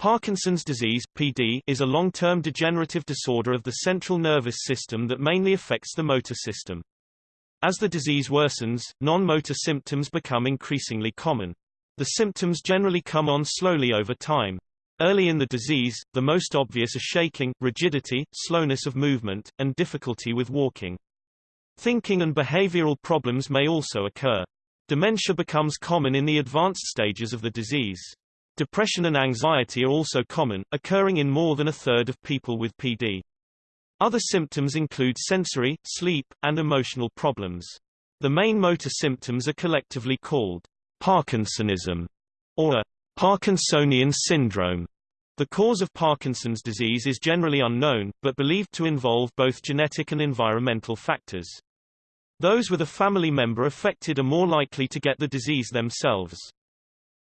Parkinson's disease PD, is a long-term degenerative disorder of the central nervous system that mainly affects the motor system. As the disease worsens, non-motor symptoms become increasingly common. The symptoms generally come on slowly over time. Early in the disease, the most obvious are shaking, rigidity, slowness of movement, and difficulty with walking. Thinking and behavioral problems may also occur. Dementia becomes common in the advanced stages of the disease. Depression and anxiety are also common, occurring in more than a third of people with PD. Other symptoms include sensory, sleep, and emotional problems. The main motor symptoms are collectively called Parkinsonism or a Parkinsonian syndrome. The cause of Parkinson's disease is generally unknown, but believed to involve both genetic and environmental factors. Those with a family member affected are more likely to get the disease themselves.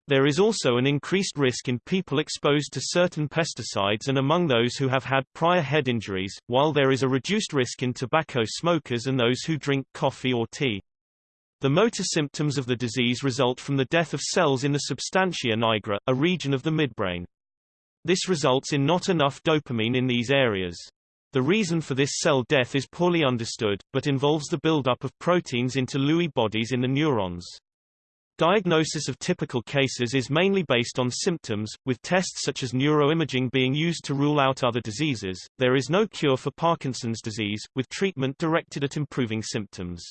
There is also an increased risk in people exposed to certain pesticides and among those who have had prior head injuries, while there is a reduced risk in tobacco smokers and those who drink coffee or tea. The motor symptoms of the disease result from the death of cells in the substantia nigra, a region of the midbrain. This results in not enough dopamine in these areas. The reason for this cell death is poorly understood, but involves the buildup of proteins into Lewy bodies in the neurons. Diagnosis of typical cases is mainly based on symptoms, with tests such as neuroimaging being used to rule out other diseases. There is no cure for Parkinson's disease, with treatment directed at improving symptoms.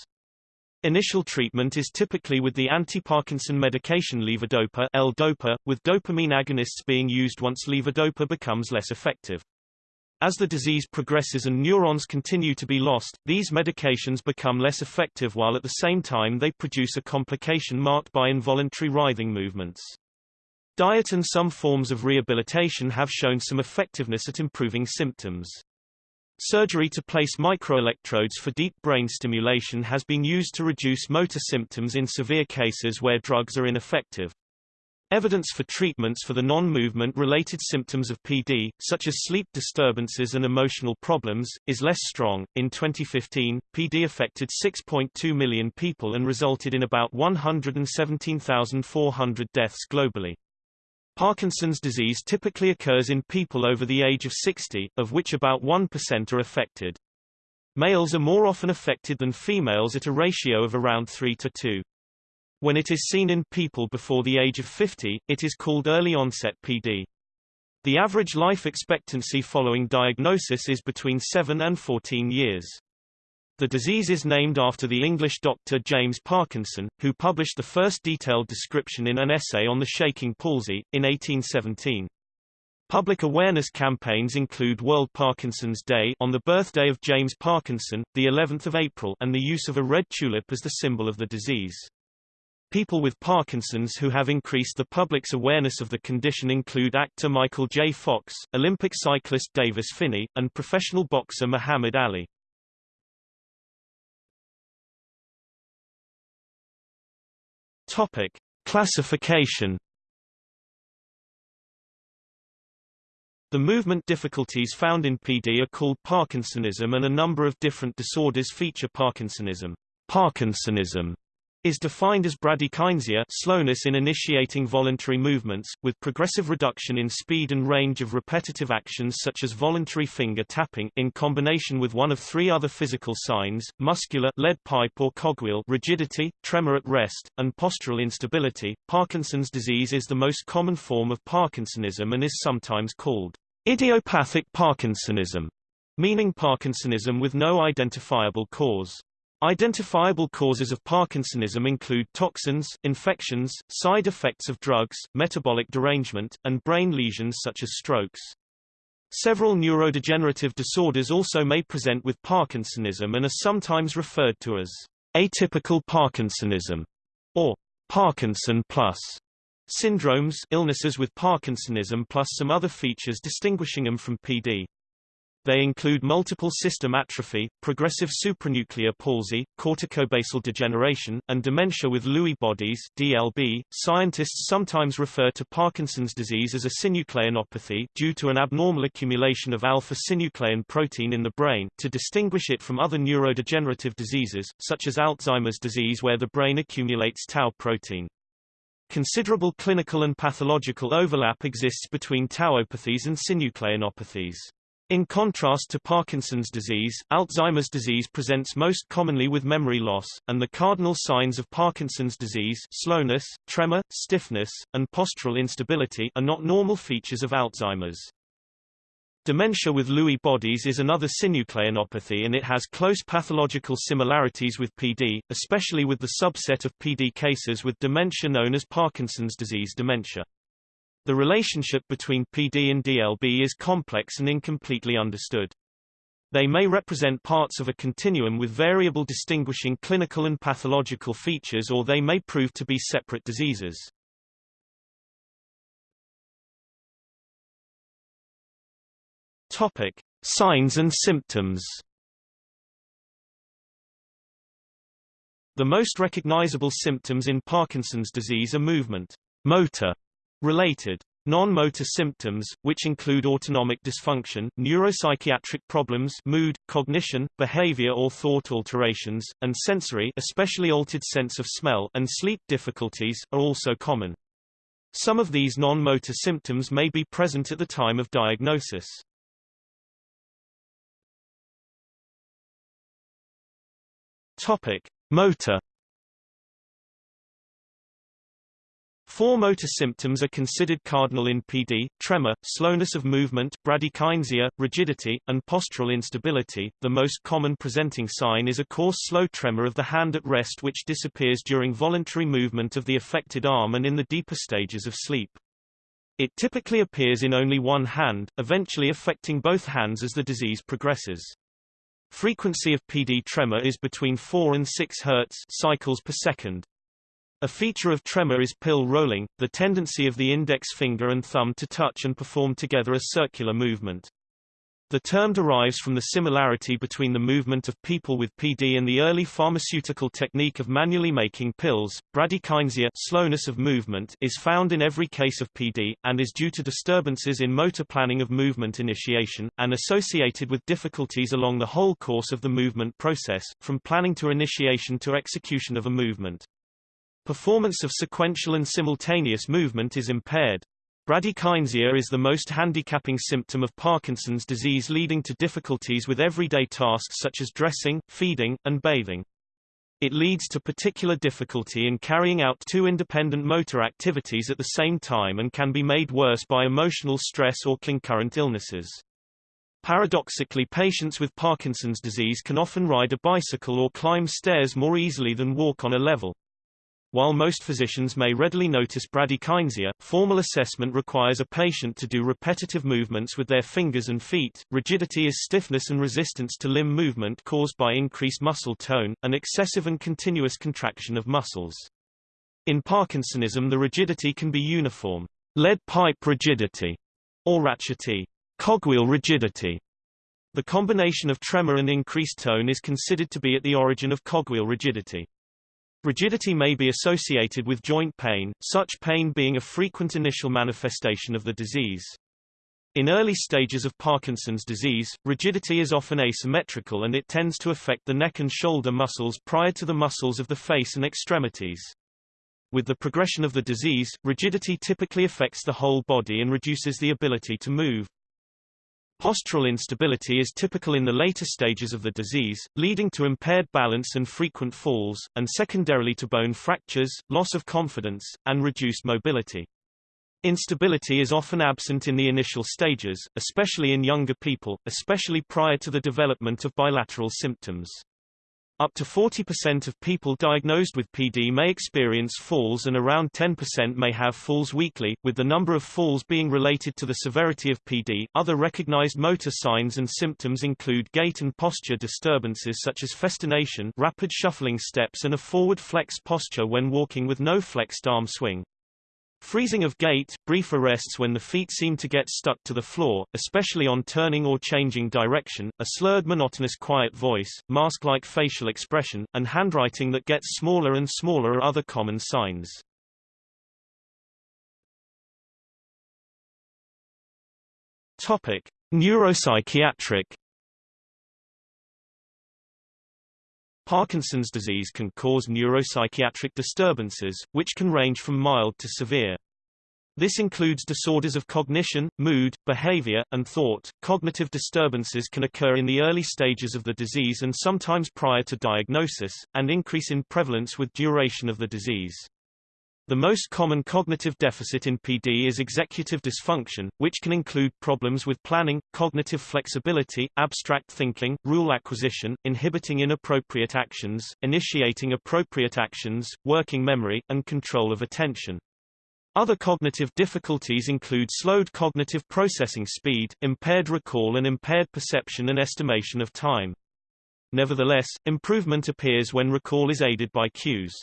Initial treatment is typically with the anti-Parkinson medication levodopa L-dopa, with dopamine agonists being used once levodopa becomes less effective. As the disease progresses and neurons continue to be lost, these medications become less effective while at the same time they produce a complication marked by involuntary writhing movements. Diet and some forms of rehabilitation have shown some effectiveness at improving symptoms. Surgery to place microelectrodes for deep brain stimulation has been used to reduce motor symptoms in severe cases where drugs are ineffective. Evidence for treatments for the non-movement related symptoms of PD, such as sleep disturbances and emotional problems, is less strong. In 2015, PD affected 6.2 million people and resulted in about 117,400 deaths globally. Parkinson's disease typically occurs in people over the age of 60, of which about 1% are affected. Males are more often affected than females at a ratio of around 3 to 2. When it is seen in people before the age of 50, it is called early onset PD. The average life expectancy following diagnosis is between 7 and 14 years. The disease is named after the English doctor James Parkinson, who published the first detailed description in an essay on the shaking palsy, in 1817. Public awareness campaigns include World Parkinson's Day on the birthday of James Parkinson, the 11th of April, and the use of a red tulip as the symbol of the disease. People with Parkinson's who have increased the public's awareness of the condition include actor Michael J. Fox, Olympic cyclist Davis Phinney, and professional boxer Muhammad Ali. Topic: Classification. The movement difficulties found in PD are called Parkinsonism and a number of different disorders feature Parkinsonism. Parkinsonism is defined as bradykinesia slowness in initiating voluntary movements, with progressive reduction in speed and range of repetitive actions such as voluntary finger tapping in combination with one of three other physical signs, muscular lead pipe or cogwheel rigidity, tremor at rest, and postural instability. Parkinson's disease is the most common form of Parkinsonism and is sometimes called idiopathic Parkinsonism, meaning Parkinsonism with no identifiable cause. Identifiable causes of Parkinsonism include toxins, infections, side effects of drugs, metabolic derangement, and brain lesions such as strokes. Several neurodegenerative disorders also may present with Parkinsonism and are sometimes referred to as atypical Parkinsonism or Parkinson plus syndromes illnesses with Parkinsonism plus some other features distinguishing them from PD. They include multiple system atrophy, progressive supranuclear palsy, corticobasal degeneration, and dementia with Lewy bodies (DLB). Scientists sometimes refer to Parkinson's disease as a synucleinopathy due to an abnormal accumulation of alpha-synuclein protein in the brain to distinguish it from other neurodegenerative diseases such as Alzheimer's disease where the brain accumulates tau protein. Considerable clinical and pathological overlap exists between tauopathies and synucleinopathies. In contrast to Parkinson's disease, Alzheimer's disease presents most commonly with memory loss, and the cardinal signs of Parkinson's disease slowness, tremor, stiffness, and postural instability are not normal features of Alzheimer's. Dementia with Lewy bodies is another synucleinopathy and it has close pathological similarities with PD, especially with the subset of PD cases with dementia known as Parkinson's disease dementia. The relationship between PD and DLB is complex and incompletely understood. They may represent parts of a continuum with variable distinguishing clinical and pathological features or they may prove to be separate diseases. Topic: Signs and symptoms. The most recognizable symptoms in Parkinson's disease are movement, motor related Non-motor symptoms, which include autonomic dysfunction, neuropsychiatric problems mood, cognition, behavior or thought alterations, and sensory especially altered sense of smell and sleep difficulties, are also common. Some of these non-motor symptoms may be present at the time of diagnosis. Topic. Motor Four motor symptoms are considered cardinal in PD, tremor, slowness of movement, bradykinesia, rigidity, and postural instability. The most common presenting sign is a coarse slow tremor of the hand at rest which disappears during voluntary movement of the affected arm and in the deeper stages of sleep. It typically appears in only one hand, eventually affecting both hands as the disease progresses. Frequency of PD tremor is between 4 and 6 Hz cycles per second. A feature of tremor is pill rolling, the tendency of the index finger and thumb to touch and perform together a circular movement. The term derives from the similarity between the movement of people with PD and the early pharmaceutical technique of manually making pills. Bradykinesia slowness of movement is found in every case of PD, and is due to disturbances in motor planning of movement initiation, and associated with difficulties along the whole course of the movement process, from planning to initiation to execution of a movement. Performance of sequential and simultaneous movement is impaired. Bradykinesia is the most handicapping symptom of Parkinson's disease leading to difficulties with everyday tasks such as dressing, feeding, and bathing. It leads to particular difficulty in carrying out two independent motor activities at the same time and can be made worse by emotional stress or concurrent illnesses. Paradoxically patients with Parkinson's disease can often ride a bicycle or climb stairs more easily than walk on a level. While most physicians may readily notice bradykinesia, formal assessment requires a patient to do repetitive movements with their fingers and feet. Rigidity is stiffness and resistance to limb movement caused by increased muscle tone, and excessive and continuous contraction of muscles. In Parkinsonism the rigidity can be uniform, lead pipe rigidity, or ratchety, cogwheel rigidity. The combination of tremor and increased tone is considered to be at the origin of cogwheel rigidity. Rigidity may be associated with joint pain, such pain being a frequent initial manifestation of the disease. In early stages of Parkinson's disease, rigidity is often asymmetrical and it tends to affect the neck and shoulder muscles prior to the muscles of the face and extremities. With the progression of the disease, rigidity typically affects the whole body and reduces the ability to move. Postural instability is typical in the later stages of the disease, leading to impaired balance and frequent falls, and secondarily to bone fractures, loss of confidence, and reduced mobility. Instability is often absent in the initial stages, especially in younger people, especially prior to the development of bilateral symptoms. Up to 40% of people diagnosed with PD may experience falls and around 10% may have falls weekly, with the number of falls being related to the severity of PD. Other recognized motor signs and symptoms include gait and posture disturbances such as festination, rapid shuffling steps and a forward flexed posture when walking with no flexed arm swing. Freezing of gait, brief arrests when the feet seem to get stuck to the floor, especially on turning or changing direction, a slurred monotonous quiet voice, mask-like facial expression, and handwriting that gets smaller and smaller are other common signs. Topic: Neuropsychiatric Parkinson's disease can cause neuropsychiatric disturbances, which can range from mild to severe. This includes disorders of cognition, mood, behavior, and thought. Cognitive disturbances can occur in the early stages of the disease and sometimes prior to diagnosis, and increase in prevalence with duration of the disease. The most common cognitive deficit in PD is executive dysfunction, which can include problems with planning, cognitive flexibility, abstract thinking, rule acquisition, inhibiting inappropriate actions, initiating appropriate actions, working memory, and control of attention. Other cognitive difficulties include slowed cognitive processing speed, impaired recall and impaired perception and estimation of time. Nevertheless, improvement appears when recall is aided by cues.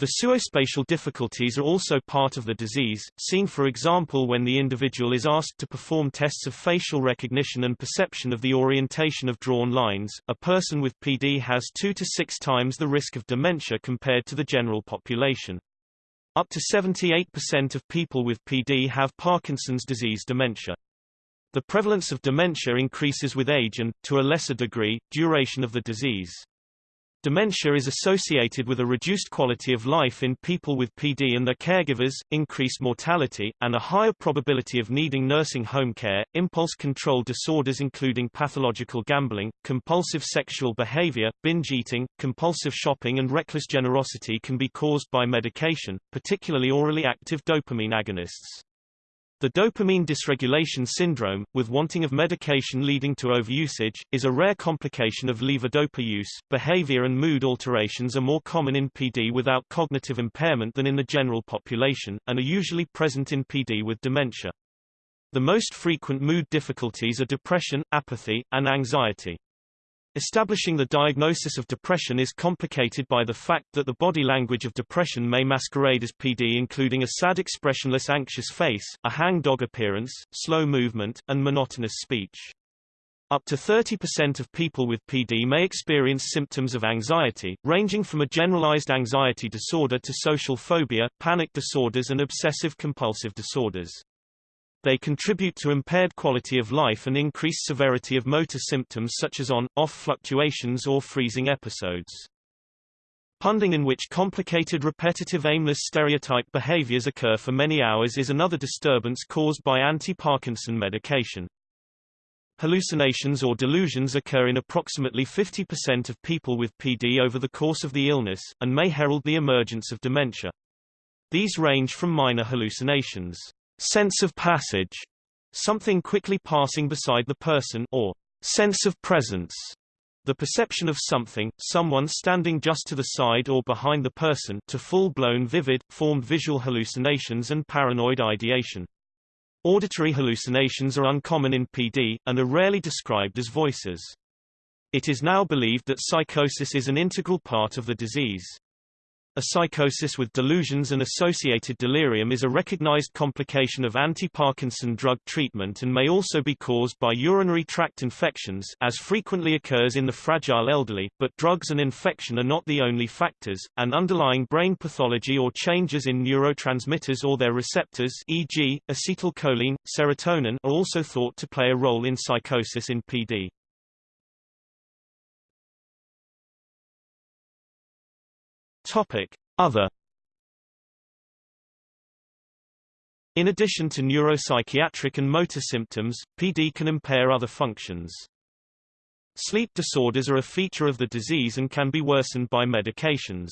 The visuospatial difficulties are also part of the disease, seen for example when the individual is asked to perform tests of facial recognition and perception of the orientation of drawn lines. A person with PD has 2 to 6 times the risk of dementia compared to the general population. Up to 78% of people with PD have Parkinson's disease dementia. The prevalence of dementia increases with age and, to a lesser degree, duration of the disease. Dementia is associated with a reduced quality of life in people with PD and their caregivers, increased mortality, and a higher probability of needing nursing home care. Impulse control disorders including pathological gambling, compulsive sexual behavior, binge eating, compulsive shopping and reckless generosity can be caused by medication, particularly orally active dopamine agonists. The dopamine dysregulation syndrome, with wanting of medication leading to overusage, is a rare complication of levodopa use. Behavior and mood alterations are more common in PD without cognitive impairment than in the general population, and are usually present in PD with dementia. The most frequent mood difficulties are depression, apathy, and anxiety. Establishing the diagnosis of depression is complicated by the fact that the body language of depression may masquerade as PD including a sad expressionless anxious face, a hangdog appearance, slow movement, and monotonous speech. Up to 30% of people with PD may experience symptoms of anxiety, ranging from a generalized anxiety disorder to social phobia, panic disorders and obsessive-compulsive disorders. They contribute to impaired quality of life and increased severity of motor symptoms such as on-off fluctuations or freezing episodes. Punding in which complicated repetitive aimless stereotype behaviors occur for many hours is another disturbance caused by anti-Parkinson medication. Hallucinations or delusions occur in approximately 50% of people with PD over the course of the illness, and may herald the emergence of dementia. These range from minor hallucinations sense of passage, something quickly passing beside the person, or sense of presence, the perception of something, someone standing just to the side or behind the person, to full-blown vivid, formed visual hallucinations and paranoid ideation. Auditory hallucinations are uncommon in PD, and are rarely described as voices. It is now believed that psychosis is an integral part of the disease. A psychosis with delusions and associated delirium is a recognized complication of anti-Parkinson drug treatment and may also be caused by urinary tract infections as frequently occurs in the fragile elderly, but drugs and infection are not the only factors, and underlying brain pathology or changes in neurotransmitters or their receptors e.g., acetylcholine, serotonin are also thought to play a role in psychosis in PD. Topic: Other In addition to neuropsychiatric and motor symptoms, PD can impair other functions. Sleep disorders are a feature of the disease and can be worsened by medications.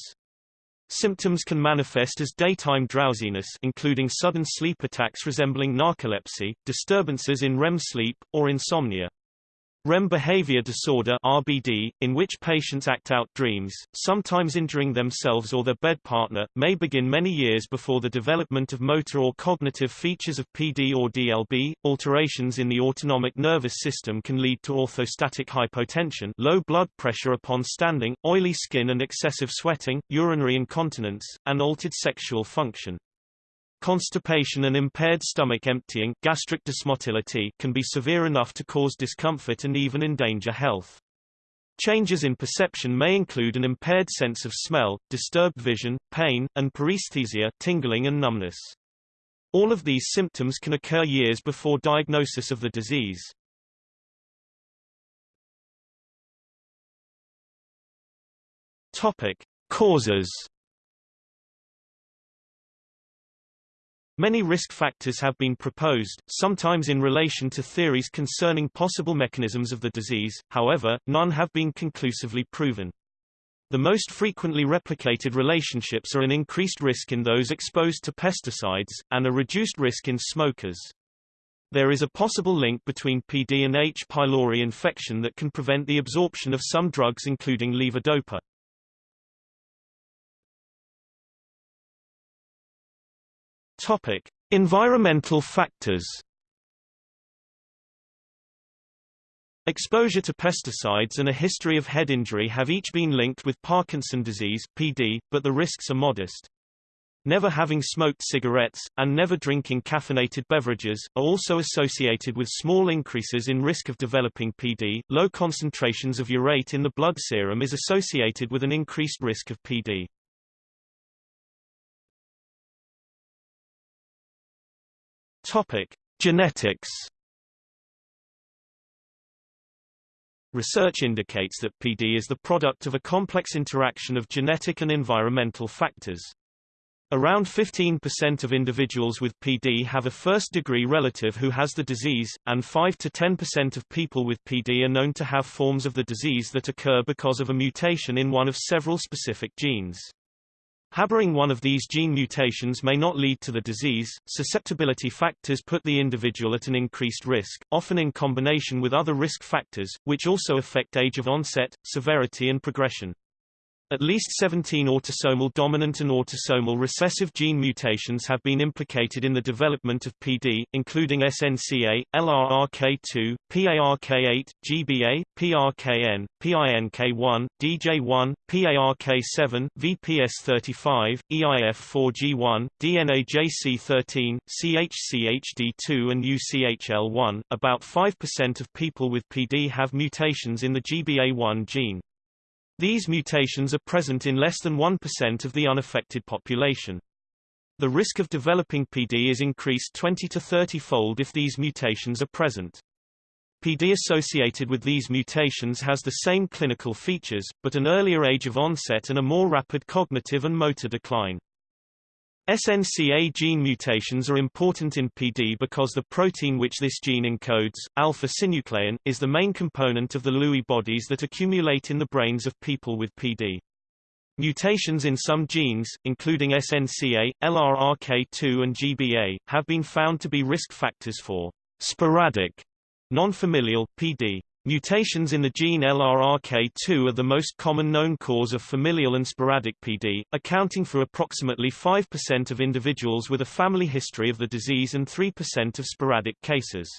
Symptoms can manifest as daytime drowsiness including sudden sleep attacks resembling narcolepsy, disturbances in REM sleep, or insomnia. REM behavior disorder RBD, in which patients act out dreams, sometimes injuring themselves or their bed partner, may begin many years before the development of motor or cognitive features of PD or DLB. Alterations in the autonomic nervous system can lead to orthostatic hypotension low blood pressure upon standing, oily skin and excessive sweating, urinary incontinence, and altered sexual function. Constipation and impaired stomach emptying gastric dysmotility can be severe enough to cause discomfort and even endanger health. Changes in perception may include an impaired sense of smell, disturbed vision, pain, and paresthesia tingling and numbness. All of these symptoms can occur years before diagnosis of the disease. Topic: Causes. Many risk factors have been proposed, sometimes in relation to theories concerning possible mechanisms of the disease, however, none have been conclusively proven. The most frequently replicated relationships are an increased risk in those exposed to pesticides, and a reduced risk in smokers. There is a possible link between PD and H. pylori infection that can prevent the absorption of some drugs including levodopa. Topic: Environmental factors. Exposure to pesticides and a history of head injury have each been linked with Parkinson disease (PD), but the risks are modest. Never having smoked cigarettes, and never drinking caffeinated beverages, are also associated with small increases in risk of developing PD. Low concentrations of urate in the blood serum is associated with an increased risk of PD. Topic: Genetics Research indicates that PD is the product of a complex interaction of genetic and environmental factors. Around 15% of individuals with PD have a first-degree relative who has the disease, and 5 to 10% of people with PD are known to have forms of the disease that occur because of a mutation in one of several specific genes. Harboring one of these gene mutations may not lead to the disease. Susceptibility factors put the individual at an increased risk, often in combination with other risk factors, which also affect age of onset, severity and progression. At least 17 autosomal dominant and autosomal recessive gene mutations have been implicated in the development of PD, including SNCA, LRRK2, PARK8, GBA, PRKN, PINK1, DJ1, PARK7, VPS35, EIF4G1, DNAJC13, CHCHD2 and UCHL1. About 5% of people with PD have mutations in the GBA1 gene. These mutations are present in less than 1% of the unaffected population. The risk of developing PD is increased 20 to 30-fold if these mutations are present. PD associated with these mutations has the same clinical features, but an earlier age of onset and a more rapid cognitive and motor decline. SNCA gene mutations are important in PD because the protein which this gene encodes, alpha-synuclein, is the main component of the Lewy bodies that accumulate in the brains of people with PD. Mutations in some genes, including SNCA, LRRK2 and GBA, have been found to be risk factors for sporadic, non-familial, PD. Mutations in the gene LRRK2 are the most common known cause of familial and sporadic PD, accounting for approximately 5% of individuals with a family history of the disease and 3% of sporadic cases.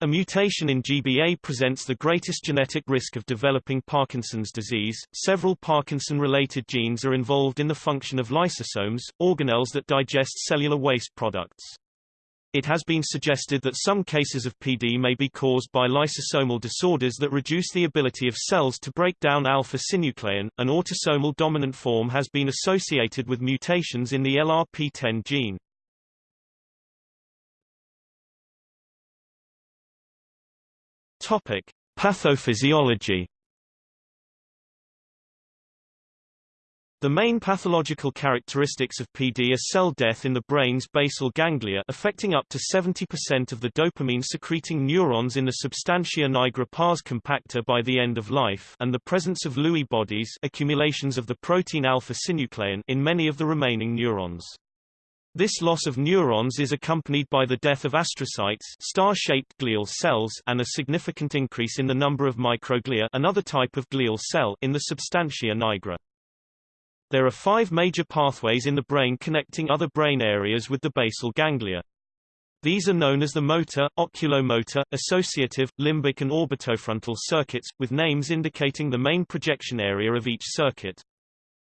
A mutation in GBA presents the greatest genetic risk of developing Parkinson's disease. Several Parkinson-related genes are involved in the function of lysosomes, organelles that digest cellular waste products. It has been suggested that some cases of PD may be caused by lysosomal disorders that reduce the ability of cells to break down alpha-synuclein. An autosomal dominant form has been associated with mutations in the LRP10 gene. Topic: Pathophysiology The main pathological characteristics of PD are cell death in the brain's basal ganglia affecting up to 70% of the dopamine-secreting neurons in the substantia nigra pars compacta by the end of life and the presence of Lewy bodies accumulations of the protein alpha-synuclein in many of the remaining neurons. This loss of neurons is accompanied by the death of astrocytes star-shaped glial cells and a significant increase in the number of microglia another type of glial cell in the substantia nigra. There are five major pathways in the brain connecting other brain areas with the basal ganglia. These are known as the motor, oculomotor, associative, limbic and orbitofrontal circuits, with names indicating the main projection area of each circuit.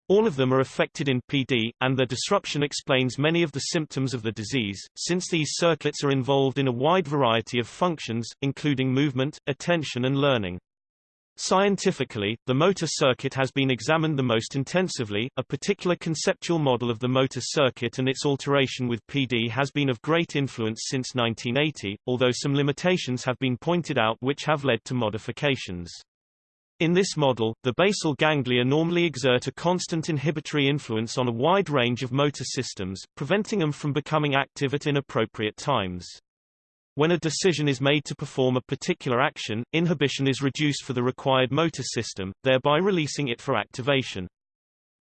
All of them are affected in PD, and their disruption explains many of the symptoms of the disease, since these circuits are involved in a wide variety of functions, including movement, attention and learning. Scientifically, the motor circuit has been examined the most intensively. A particular conceptual model of the motor circuit and its alteration with PD has been of great influence since 1980, although some limitations have been pointed out which have led to modifications. In this model, the basal ganglia normally exert a constant inhibitory influence on a wide range of motor systems, preventing them from becoming active at inappropriate times. When a decision is made to perform a particular action, inhibition is reduced for the required motor system, thereby releasing it for activation.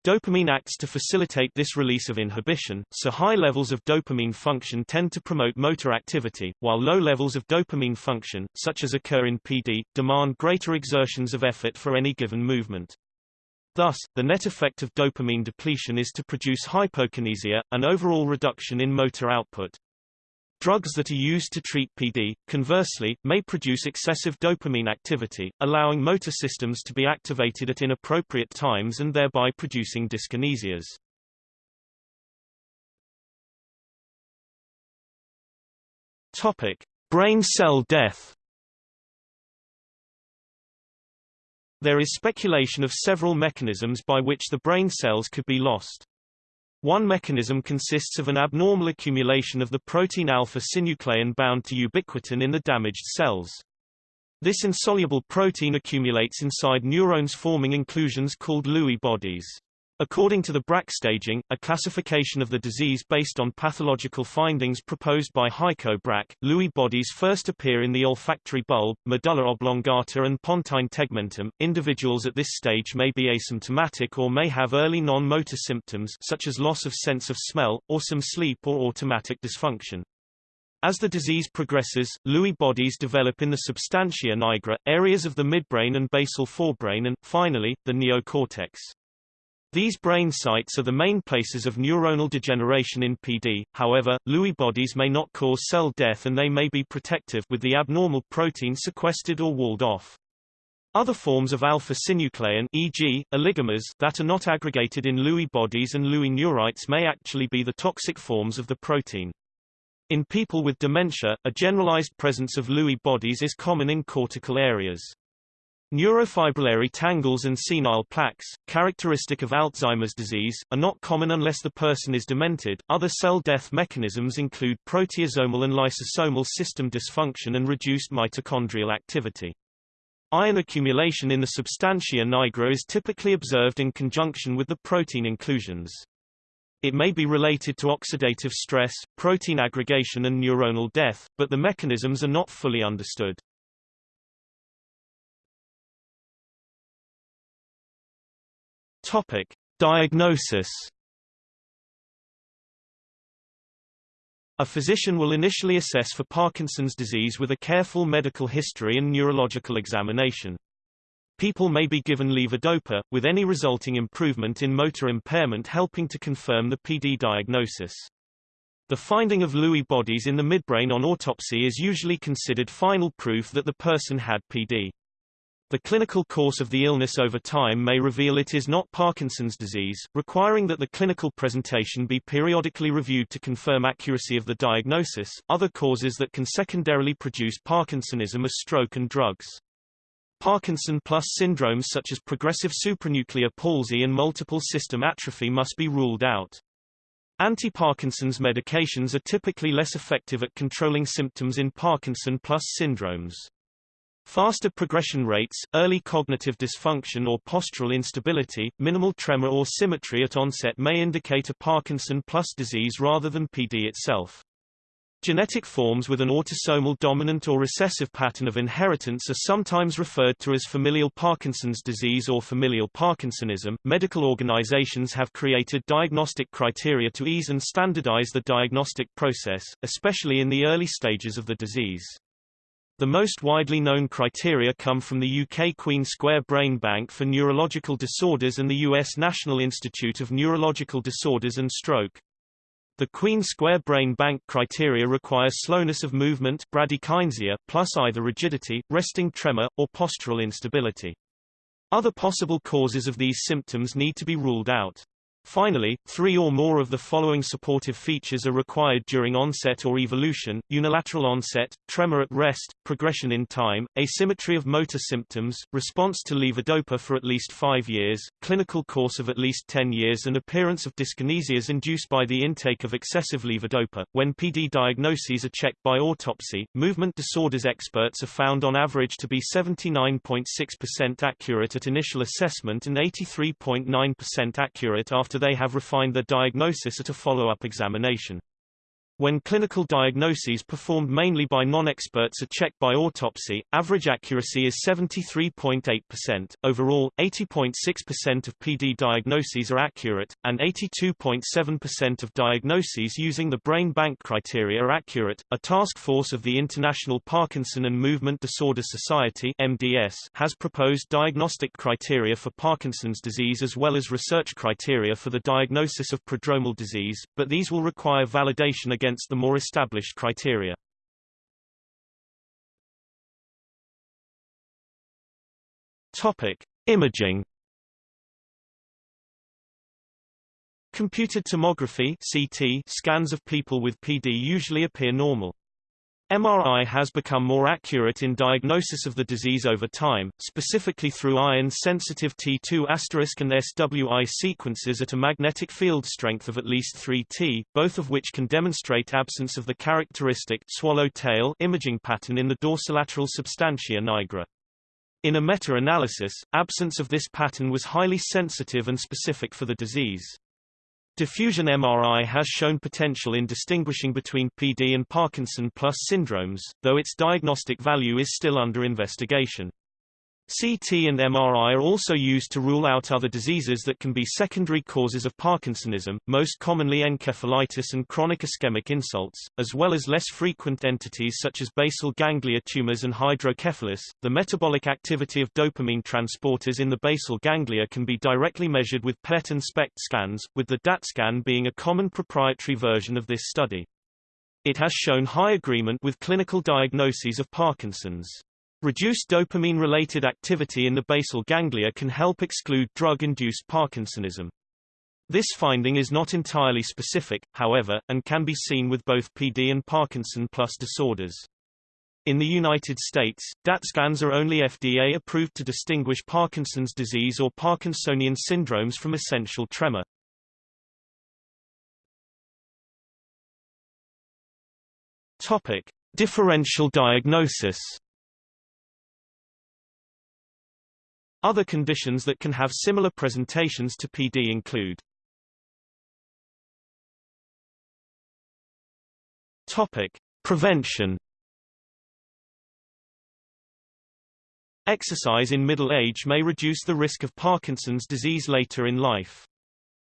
Dopamine acts to facilitate this release of inhibition, so high levels of dopamine function tend to promote motor activity, while low levels of dopamine function, such as occur in PD, demand greater exertions of effort for any given movement. Thus, the net effect of dopamine depletion is to produce hypokinesia, an overall reduction in motor output. Drugs that are used to treat PD, conversely, may produce excessive dopamine activity, allowing motor systems to be activated at inappropriate times and thereby producing dyskinesias. Topic: Brain cell death. There is speculation of several mechanisms by which the brain cells could be lost. One mechanism consists of an abnormal accumulation of the protein alpha-synuclein bound to ubiquitin in the damaged cells. This insoluble protein accumulates inside neurons forming inclusions called Lewy bodies. According to the Braak staging, a classification of the disease based on pathological findings proposed by Heiko Braak, Lewy bodies first appear in the olfactory bulb, medulla oblongata and pontine tegmentum. Individuals at this stage may be asymptomatic or may have early non-motor symptoms such as loss of sense of smell, or some sleep or autonomic dysfunction. As the disease progresses, Lewy bodies develop in the substantia nigra, areas of the midbrain and basal forebrain and, finally, the neocortex. These brain sites are the main places of neuronal degeneration in PD, however, Lewy bodies may not cause cell death and they may be protective with the abnormal protein sequestered or walled off. Other forms of alpha-synuclein e.g., oligomers that are not aggregated in Lewy bodies and Lewy neurites may actually be the toxic forms of the protein. In people with dementia, a generalized presence of Lewy bodies is common in cortical areas. Neurofibrillary tangles and senile plaques, characteristic of Alzheimer's disease, are not common unless the person is demented. Other cell death mechanisms include proteasomal and lysosomal system dysfunction and reduced mitochondrial activity. Iron accumulation in the substantia nigra is typically observed in conjunction with the protein inclusions. It may be related to oxidative stress, protein aggregation and neuronal death, but the mechanisms are not fully understood. Topic: Diagnosis. A physician will initially assess for Parkinson's disease with a careful medical history and neurological examination. People may be given levodopa, with any resulting improvement in motor impairment helping to confirm the PD diagnosis. The finding of Lewy bodies in the midbrain on autopsy is usually considered final proof that the person had PD. The clinical course of the illness over time may reveal it is not Parkinson's disease, requiring that the clinical presentation be periodically reviewed to confirm accuracy of the diagnosis. Other causes that can secondarily produce Parkinsonism are stroke and drugs. Parkinson plus syndromes such as progressive supranuclear palsy and multiple system atrophy must be ruled out. Anti-Parkinson's medications are typically less effective at controlling symptoms in Parkinson plus syndromes. Faster progression rates, early cognitive dysfunction or postural instability, minimal tremor or symmetry at onset may indicate a Parkinson plus disease rather than PD itself. Genetic forms with an autosomal dominant or recessive pattern of inheritance are sometimes referred to as familial Parkinson's disease or familial Parkinsonism. Medical organizations have created diagnostic criteria to ease and standardize the diagnostic process, especially in the early stages of the disease. The most widely known criteria come from the UK Queen Square Brain Bank for Neurological Disorders and the US National Institute of Neurological Disorders and Stroke. The Queen Square Brain Bank criteria require slowness of movement bradykinesia, plus either rigidity, resting tremor, or postural instability. Other possible causes of these symptoms need to be ruled out. Finally, three or more of the following supportive features are required during onset or evolution, unilateral onset, tremor at rest, progression in time, asymmetry of motor symptoms, response to levodopa for at least five years, clinical course of at least 10 years and appearance of dyskinesias induced by the intake of excessive levodopa. When PD diagnoses are checked by autopsy, movement disorders experts are found on average to be 79.6% accurate at initial assessment and 83.9% accurate after after they have refined their diagnosis at a follow-up examination. When clinical diagnoses performed mainly by non-experts are checked by autopsy, average accuracy is 73.8%. Overall, 80.6% of PD diagnoses are accurate, and 82.7% of diagnoses using the brain bank criteria are accurate. A task force of the International Parkinson and Movement Disorder Society (MDS) has proposed diagnostic criteria for Parkinson's disease as well as research criteria for the diagnosis of prodromal disease, but these will require validation against against the more established criteria. Topic: Imaging. Computed tomography (CT) scans of people with PD usually appear normal. MRI has become more accurate in diagnosis of the disease over time, specifically through iron-sensitive T2* and SWI sequences at a magnetic field strength of at least 3T, both of which can demonstrate absence of the characteristic swallow-tail imaging pattern in the dorsolateral substantia nigra. In a meta-analysis, absence of this pattern was highly sensitive and specific for the disease. Diffusion MRI has shown potential in distinguishing between PD and Parkinson plus syndromes, though its diagnostic value is still under investigation. CT and MRI are also used to rule out other diseases that can be secondary causes of Parkinsonism, most commonly encephalitis and chronic ischemic insults, as well as less frequent entities such as basal ganglia tumors and hydrocephalus. The metabolic activity of dopamine transporters in the basal ganglia can be directly measured with PET and SPECT scans, with the DAT scan being a common proprietary version of this study. It has shown high agreement with clinical diagnoses of Parkinson's. Reduced dopamine-related activity in the basal ganglia can help exclude drug-induced Parkinsonism. This finding is not entirely specific, however, and can be seen with both PD and Parkinson plus disorders. In the United States, DAT scans are only FDA approved to distinguish Parkinson's disease or Parkinsonian syndromes from essential tremor. Topic: Differential diagnosis. Other conditions that can have similar presentations to PD include Topic: Prevention. Exercise in middle age may reduce the risk of Parkinson's disease later in life.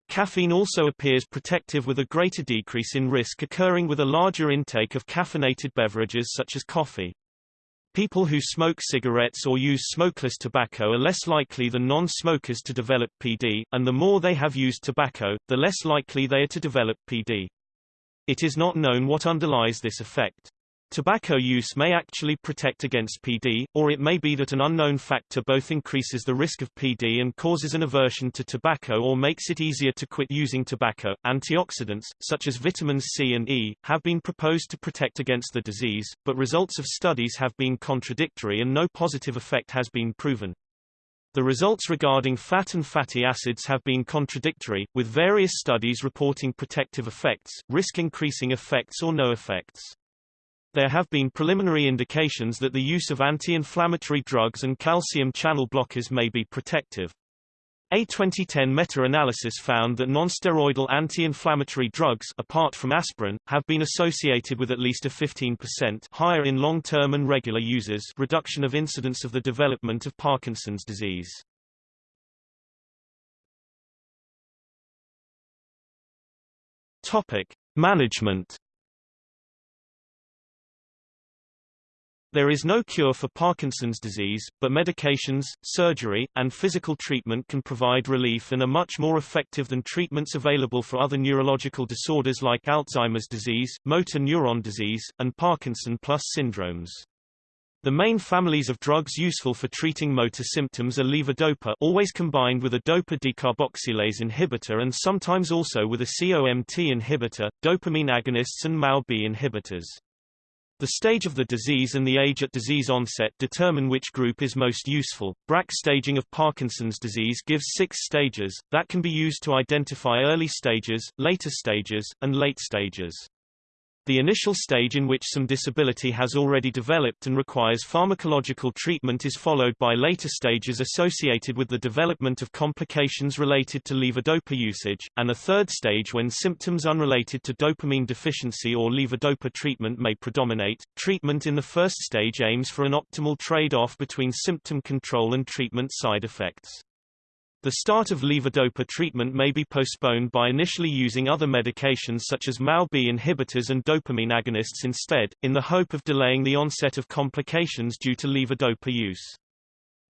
Caffeine also appears protective with a greater decrease in risk occurring with a larger intake of caffeinated beverages such as coffee. People who smoke cigarettes or use smokeless tobacco are less likely than non-smokers to develop PD, and the more they have used tobacco, the less likely they are to develop PD. It is not known what underlies this effect. Tobacco use may actually protect against PD, or it may be that an unknown factor both increases the risk of PD and causes an aversion to tobacco or makes it easier to quit using tobacco. Antioxidants, such as vitamins C and E, have been proposed to protect against the disease, but results of studies have been contradictory and no positive effect has been proven. The results regarding fat and fatty acids have been contradictory, with various studies reporting protective effects, risk-increasing effects or no effects. There have been preliminary indications that the use of anti-inflammatory drugs and calcium channel blockers may be protective. A 2010 meta-analysis found that nonsteroidal anti-inflammatory drugs apart from aspirin, have been associated with at least a 15% higher in long-term and regular users reduction of incidence of the development of Parkinson's disease. Topic. Management There is no cure for Parkinson's disease, but medications, surgery, and physical treatment can provide relief and are much more effective than treatments available for other neurological disorders like Alzheimer's disease, motor neuron disease, and Parkinson plus syndromes. The main families of drugs useful for treating motor symptoms are levodopa always combined with a dopa decarboxylase inhibitor and sometimes also with a COMT inhibitor, dopamine agonists and MAO-B inhibitors. The stage of the disease and the age at disease onset determine which group is most useful. Braak staging of Parkinson's disease gives six stages, that can be used to identify early stages, later stages, and late stages. The initial stage in which some disability has already developed and requires pharmacological treatment is followed by later stages associated with the development of complications related to levodopa usage, and a third stage when symptoms unrelated to dopamine deficiency or levodopa treatment may predominate. Treatment in the first stage aims for an optimal trade-off between symptom control and treatment side effects. The start of levodopa treatment may be postponed by initially using other medications such as MAO-B inhibitors and dopamine agonists instead, in the hope of delaying the onset of complications due to levodopa use.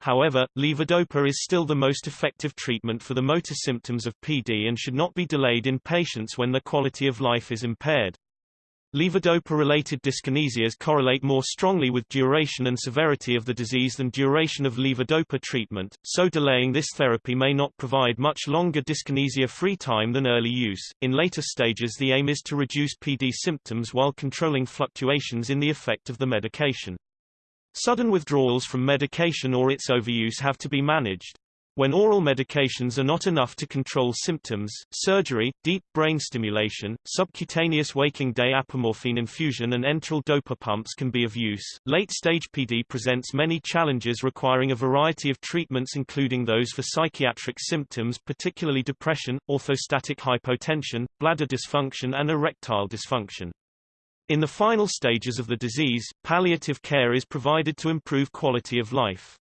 However, levodopa is still the most effective treatment for the motor symptoms of PD and should not be delayed in patients when their quality of life is impaired. Levodopa-related dyskinesias correlate more strongly with duration and severity of the disease than duration of levodopa treatment, so delaying this therapy may not provide much longer dyskinesia-free time than early use. In later stages the aim is to reduce PD symptoms while controlling fluctuations in the effect of the medication. Sudden withdrawals from medication or its overuse have to be managed. When oral medications are not enough to control symptoms, surgery, deep brain stimulation, subcutaneous waking day apomorphine infusion and enteral dopa pumps can be of use. Late-stage PD presents many challenges requiring a variety of treatments including those for psychiatric symptoms particularly depression, orthostatic hypotension, bladder dysfunction and erectile dysfunction. In the final stages of the disease, palliative care is provided to improve quality of life.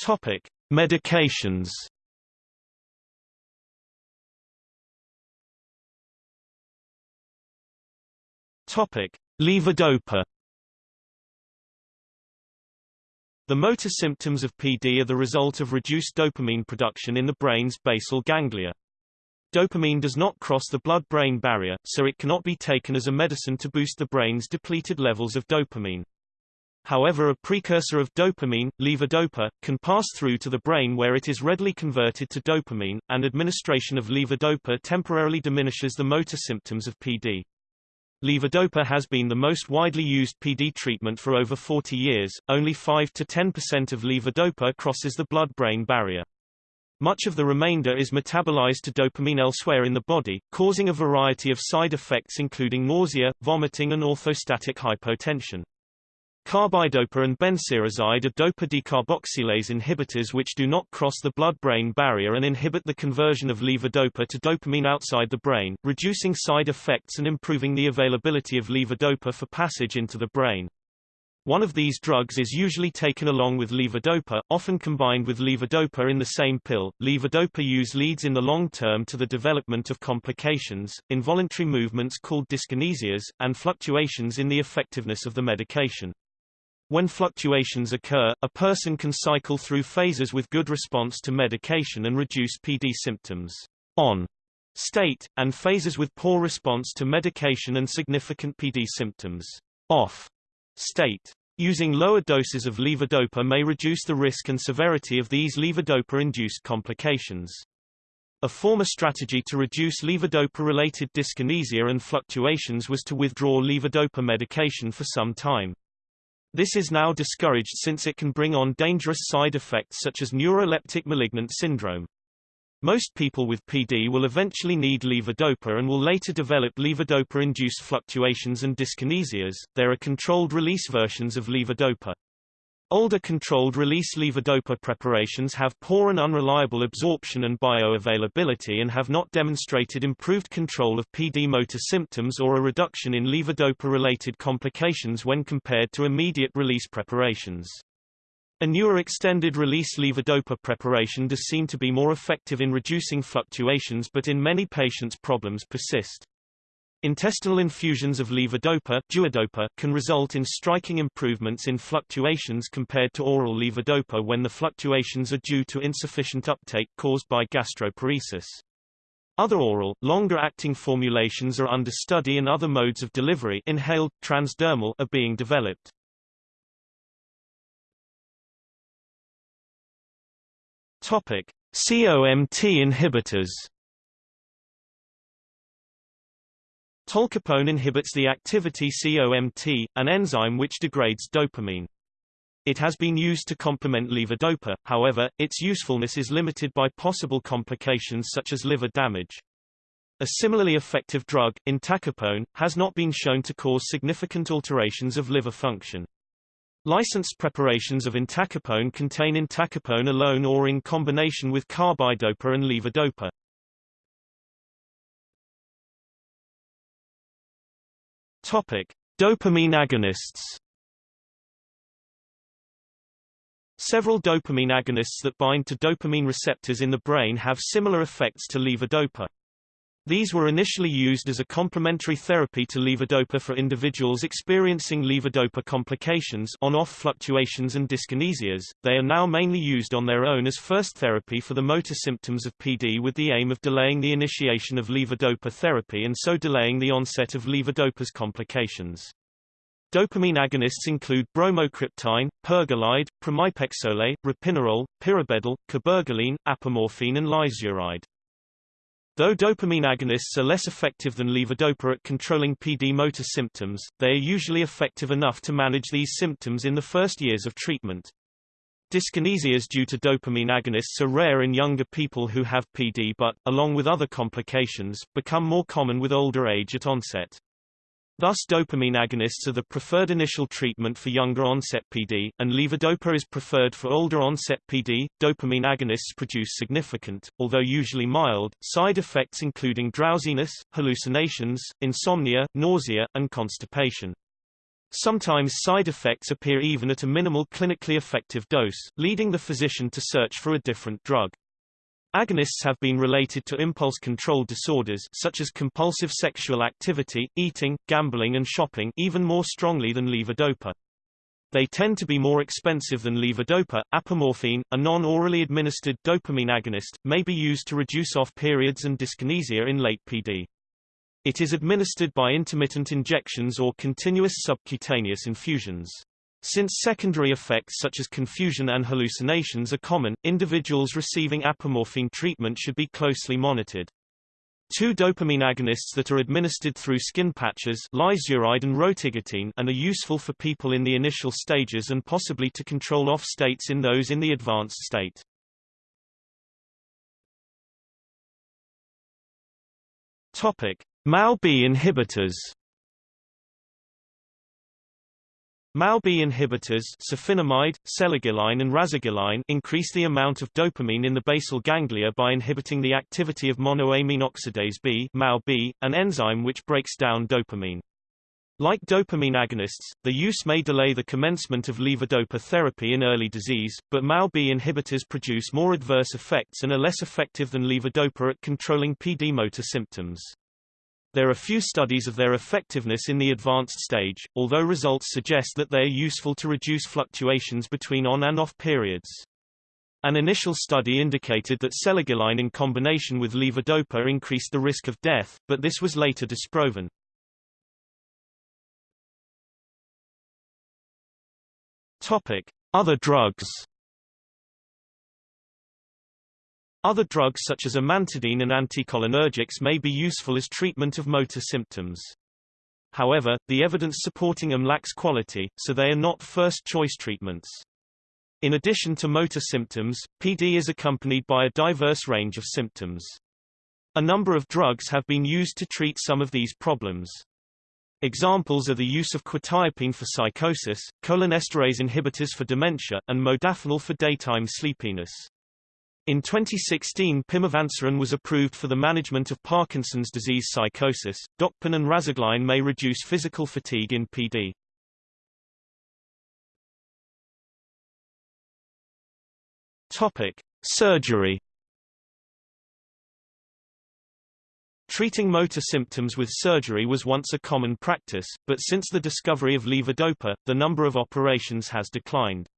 Topic: Medications. Topic: Levodopa. The motor symptoms of PD are the result of reduced dopamine production in the brain's basal ganglia. Dopamine does not cross the blood-brain barrier, so it cannot be taken as a medicine to boost the brain's depleted levels of dopamine. However a precursor of dopamine, levodopa, can pass through to the brain where it is readily converted to dopamine, and administration of levodopa temporarily diminishes the motor symptoms of PD. Levodopa has been the most widely used PD treatment for over 40 years, only 5 to 10% of levodopa crosses the blood-brain barrier. Much of the remainder is metabolized to dopamine elsewhere in the body, causing a variety of side effects including nausea, vomiting and orthostatic hypotension. Carbidopa and benserazide are dopa decarboxylase inhibitors which do not cross the blood-brain barrier and inhibit the conversion of levodopa to dopamine outside the brain, reducing side effects and improving the availability of levodopa for passage into the brain. One of these drugs is usually taken along with levodopa, often combined with levodopa in the same pill. Levodopa use leads in the long term to the development of complications, involuntary movements called dyskinesias, and fluctuations in the effectiveness of the medication. When fluctuations occur, a person can cycle through phases with good response to medication and reduce PD symptoms on state, and phases with poor response to medication and significant PD symptoms off state. Using lower doses of levodopa may reduce the risk and severity of these levodopa-induced complications. A former strategy to reduce levodopa-related dyskinesia and fluctuations was to withdraw levodopa medication for some time. This is now discouraged since it can bring on dangerous side effects such as neuroleptic malignant syndrome. Most people with PD will eventually need levodopa and will later develop levodopa-induced fluctuations and dyskinesias. There are controlled release versions of levodopa. Older controlled-release levodopa preparations have poor and unreliable absorption and bioavailability and have not demonstrated improved control of PD motor symptoms or a reduction in levodopa-related complications when compared to immediate-release preparations. A newer extended-release levodopa preparation does seem to be more effective in reducing fluctuations but in many patients problems persist. Intestinal infusions of levodopa duodopa can result in striking improvements in fluctuations compared to oral levodopa when the fluctuations are due to insufficient uptake caused by gastroparesis. Other oral, longer-acting formulations are under study and other modes of delivery inhaled, transdermal are being developed. Topic: COMT inhibitors. Tolcapone inhibits the activity COMT, an enzyme which degrades dopamine. It has been used to complement levodopa, however, its usefulness is limited by possible complications such as liver damage. A similarly effective drug, entacapone, has not been shown to cause significant alterations of liver function. Licensed preparations of entacapone contain entacapone alone or in combination with carbidopa and levodopa. Topic: Dopamine agonists. Several dopamine agonists that bind to dopamine receptors in the brain have similar effects to levodopa. These were initially used as a complementary therapy to levodopa for individuals experiencing levodopa complications on-off fluctuations and dyskinesias. They are now mainly used on their own as first therapy for the motor symptoms of PD with the aim of delaying the initiation of levodopa therapy and so delaying the onset of levodopa's complications. Dopamine agonists include bromocriptine, pergolide, pramipexole, ropinirole, piribedil, cabergoline, apomorphine and lisuride. Though dopamine agonists are less effective than levodopa at controlling PD motor symptoms, they are usually effective enough to manage these symptoms in the first years of treatment. Dyskinesias due to dopamine agonists are rare in younger people who have PD but, along with other complications, become more common with older age at onset. Thus dopamine agonists are the preferred initial treatment for younger onset PD, and levodopa is preferred for older onset PD. Dopamine agonists produce significant, although usually mild, side effects including drowsiness, hallucinations, insomnia, nausea, and constipation. Sometimes side effects appear even at a minimal clinically effective dose, leading the physician to search for a different drug. Agonists have been related to impulse control disorders such as compulsive sexual activity, eating, gambling and shopping even more strongly than levodopa. They tend to be more expensive than levodopa. Apomorphine, a non-orally administered dopamine agonist, may be used to reduce off periods and dyskinesia in late PD. It is administered by intermittent injections or continuous subcutaneous infusions. Since secondary effects such as confusion and hallucinations are common, individuals receiving apomorphine treatment should be closely monitored. Two dopamine agonists that are administered through skin patches lisuride and rotigotine and are useful for people in the initial stages and possibly to control off states in those in the advanced state. Topic: MAO-B inhibitors MAO-B inhibitors safinamide, selegiline and rasagiline increase the amount of dopamine in the basal ganglia by inhibiting the activity of monoamine oxidase B MAO-B, an enzyme which breaks down dopamine. Like dopamine agonists, the use may delay the commencement of levodopa therapy in early disease, but MAO-B inhibitors produce more adverse effects and are less effective than levodopa at controlling PD motor symptoms. There are few studies of their effectiveness in the advanced stage, although results suggest that they are useful to reduce fluctuations between on and off periods. An initial study indicated that selegiline in combination with levodopa increased the risk of death, but this was later disproven. Topic: Other drugs. Other drugs such as amantadine and anticholinergics may be useful as treatment of motor symptoms. However, the evidence supporting them lacks quality, so they are not first-choice treatments. In addition to motor symptoms, PD is accompanied by a diverse range of symptoms. A number of drugs have been used to treat some of these problems. Examples are the use of quetiapine for psychosis, cholinesterase inhibitors for dementia, and modafinil for daytime sleepiness. In 2016 pimavanserin was approved for the management of Parkinson's disease psychosis. Dopamine and rasagiline may reduce physical fatigue in PD. Topic: Surgery. Treating motor symptoms with surgery was once a common practice, but since the discovery of levodopa, the number of operations has declined.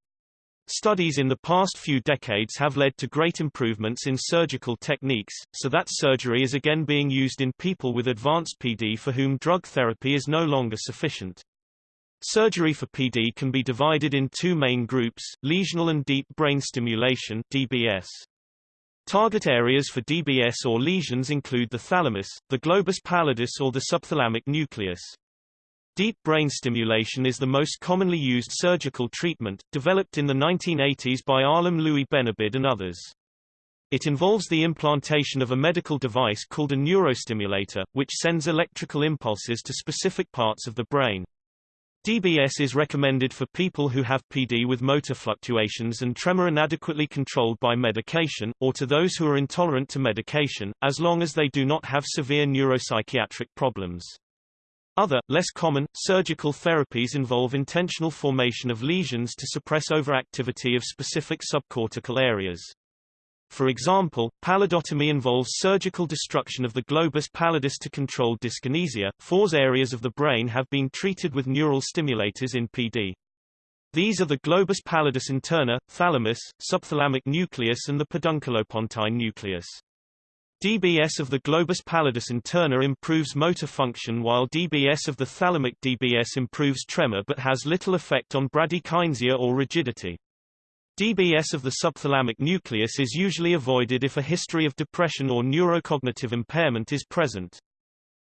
Studies in the past few decades have led to great improvements in surgical techniques, so that surgery is again being used in people with advanced PD for whom drug therapy is no longer sufficient. Surgery for PD can be divided in two main groups, lesional and deep brain stimulation DBS. Target areas for DBS or lesions include the thalamus, the globus pallidus or the subthalamic nucleus. Deep brain stimulation is the most commonly used surgical treatment, developed in the 1980s by Alim Louis Benabid and others. It involves the implantation of a medical device called a neurostimulator, which sends electrical impulses to specific parts of the brain. DBS is recommended for people who have PD with motor fluctuations and tremor inadequately controlled by medication, or to those who are intolerant to medication, as long as they do not have severe neuropsychiatric problems. Other, less common, surgical therapies involve intentional formation of lesions to suppress overactivity of specific subcortical areas. For example, pallidotomy involves surgical destruction of the globus pallidus to control dyskinesia. Four areas of the brain have been treated with neural stimulators in PD. These are the globus pallidus interna, thalamus, subthalamic nucleus and the pedunculopontine nucleus. DBS of the globus pallidus interna improves motor function while DBS of the thalamic DBS improves tremor but has little effect on bradykinesia or rigidity. DBS of the subthalamic nucleus is usually avoided if a history of depression or neurocognitive impairment is present.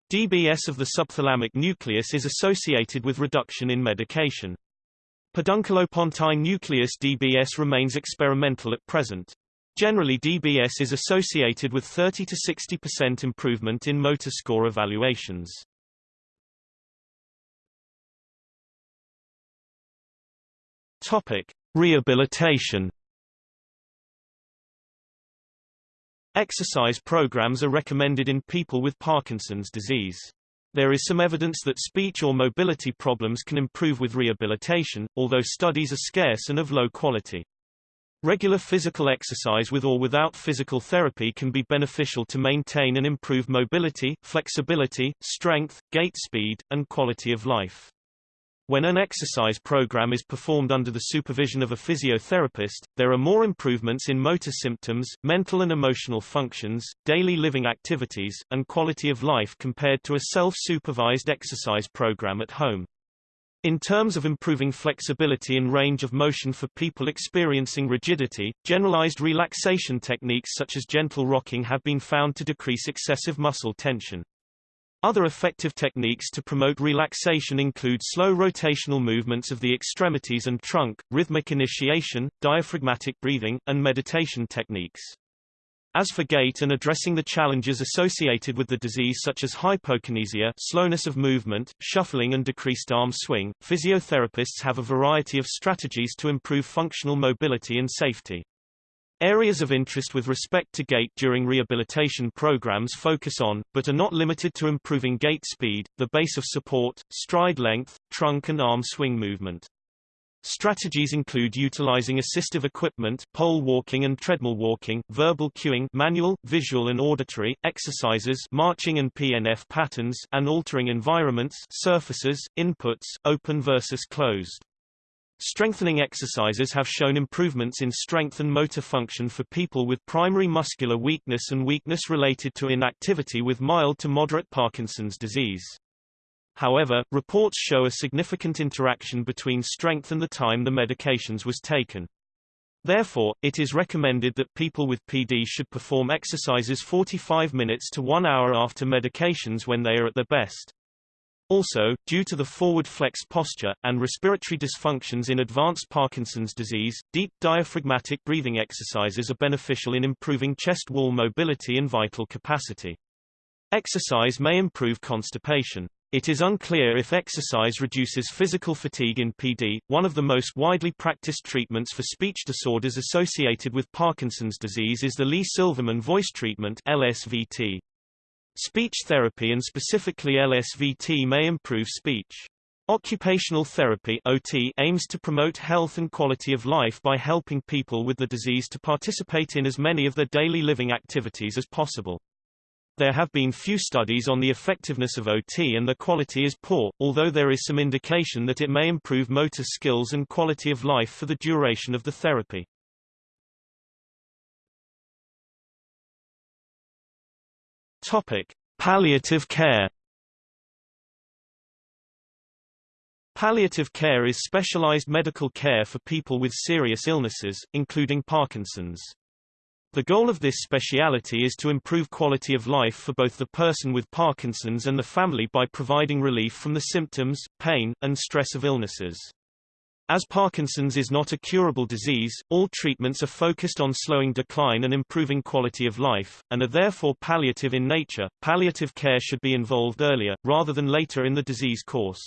DBS of the subthalamic nucleus is associated with reduction in medication. Pedunculopontine nucleus DBS remains experimental at present. Generally DBS is associated with 30 to 60% improvement in motor score evaluations. Topic: Rehabilitation. Exercise programs are recommended in people with Parkinson's disease. There is some evidence that speech or mobility problems can improve with rehabilitation, although studies are scarce and of low quality. Regular physical exercise with or without physical therapy can be beneficial to maintain and improve mobility, flexibility, strength, gait speed, and quality of life. When an exercise program is performed under the supervision of a physiotherapist, there are more improvements in motor symptoms, mental and emotional functions, daily living activities, and quality of life compared to a self-supervised exercise program at home. In terms of improving flexibility and range of motion for people experiencing rigidity, generalized relaxation techniques such as gentle rocking have been found to decrease excessive muscle tension. Other effective techniques to promote relaxation include slow rotational movements of the extremities and trunk, rhythmic initiation, diaphragmatic breathing, and meditation techniques. As for gait and addressing the challenges associated with the disease such as hypokinesia slowness of movement, shuffling and decreased arm swing, physiotherapists have a variety of strategies to improve functional mobility and safety. Areas of interest with respect to gait during rehabilitation programs focus on, but are not limited to improving gait speed, the base of support, stride length, trunk and arm swing movement. Strategies include utilizing assistive equipment pole walking and treadmill walking, verbal cueing manual, visual and auditory, exercises marching and PNF patterns and altering environments surfaces, inputs, open versus closed. Strengthening exercises have shown improvements in strength and motor function for people with primary muscular weakness and weakness related to inactivity with mild to moderate Parkinson's disease. However, reports show a significant interaction between strength and the time the medications was taken. Therefore, it is recommended that people with PD should perform exercises 45 minutes to 1 hour after medications when they are at their best. Also, due to the forward flex posture, and respiratory dysfunctions in advanced Parkinson's disease, deep diaphragmatic breathing exercises are beneficial in improving chest wall mobility and vital capacity. Exercise may improve constipation. It is unclear if exercise reduces physical fatigue in PD. One of the most widely practiced treatments for speech disorders associated with Parkinson's disease is the Lee-Silverman voice treatment LSVT. Speech therapy and specifically LSVT may improve speech. Occupational therapy OT aims to promote health and quality of life by helping people with the disease to participate in as many of their daily living activities as possible. There have been few studies on the effectiveness of OT and the quality is poor, although there is some indication that it may improve motor skills and quality of life for the duration of the therapy. Topic: Palliative care. Palliative care is specialized medical care for people with serious illnesses, including Parkinson's. The goal of this speciality is to improve quality of life for both the person with Parkinson's and the family by providing relief from the symptoms, pain, and stress of illnesses. As Parkinson's is not a curable disease, all treatments are focused on slowing decline and improving quality of life, and are therefore palliative in nature. Palliative care should be involved earlier, rather than later in the disease course.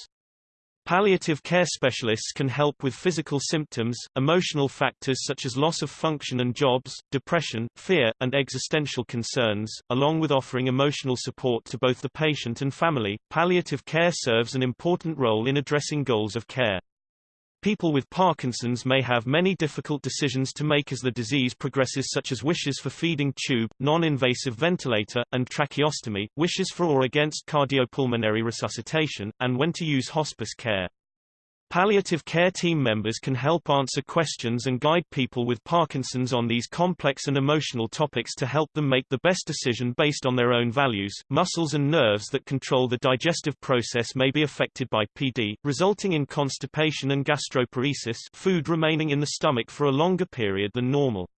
Palliative care specialists can help with physical symptoms, emotional factors such as loss of function and jobs, depression, fear, and existential concerns, along with offering emotional support to both the patient and family. Palliative care serves an important role in addressing goals of care. People with Parkinson's may have many difficult decisions to make as the disease progresses such as wishes for feeding tube, non-invasive ventilator, and tracheostomy, wishes for or against cardiopulmonary resuscitation, and when to use hospice care. Palliative care team members can help answer questions and guide people with Parkinson's on these complex and emotional topics to help them make the best decision based on their own values. Muscles and nerves that control the digestive process may be affected by PD, resulting in constipation and gastroparesis food remaining in the stomach for a longer period than normal.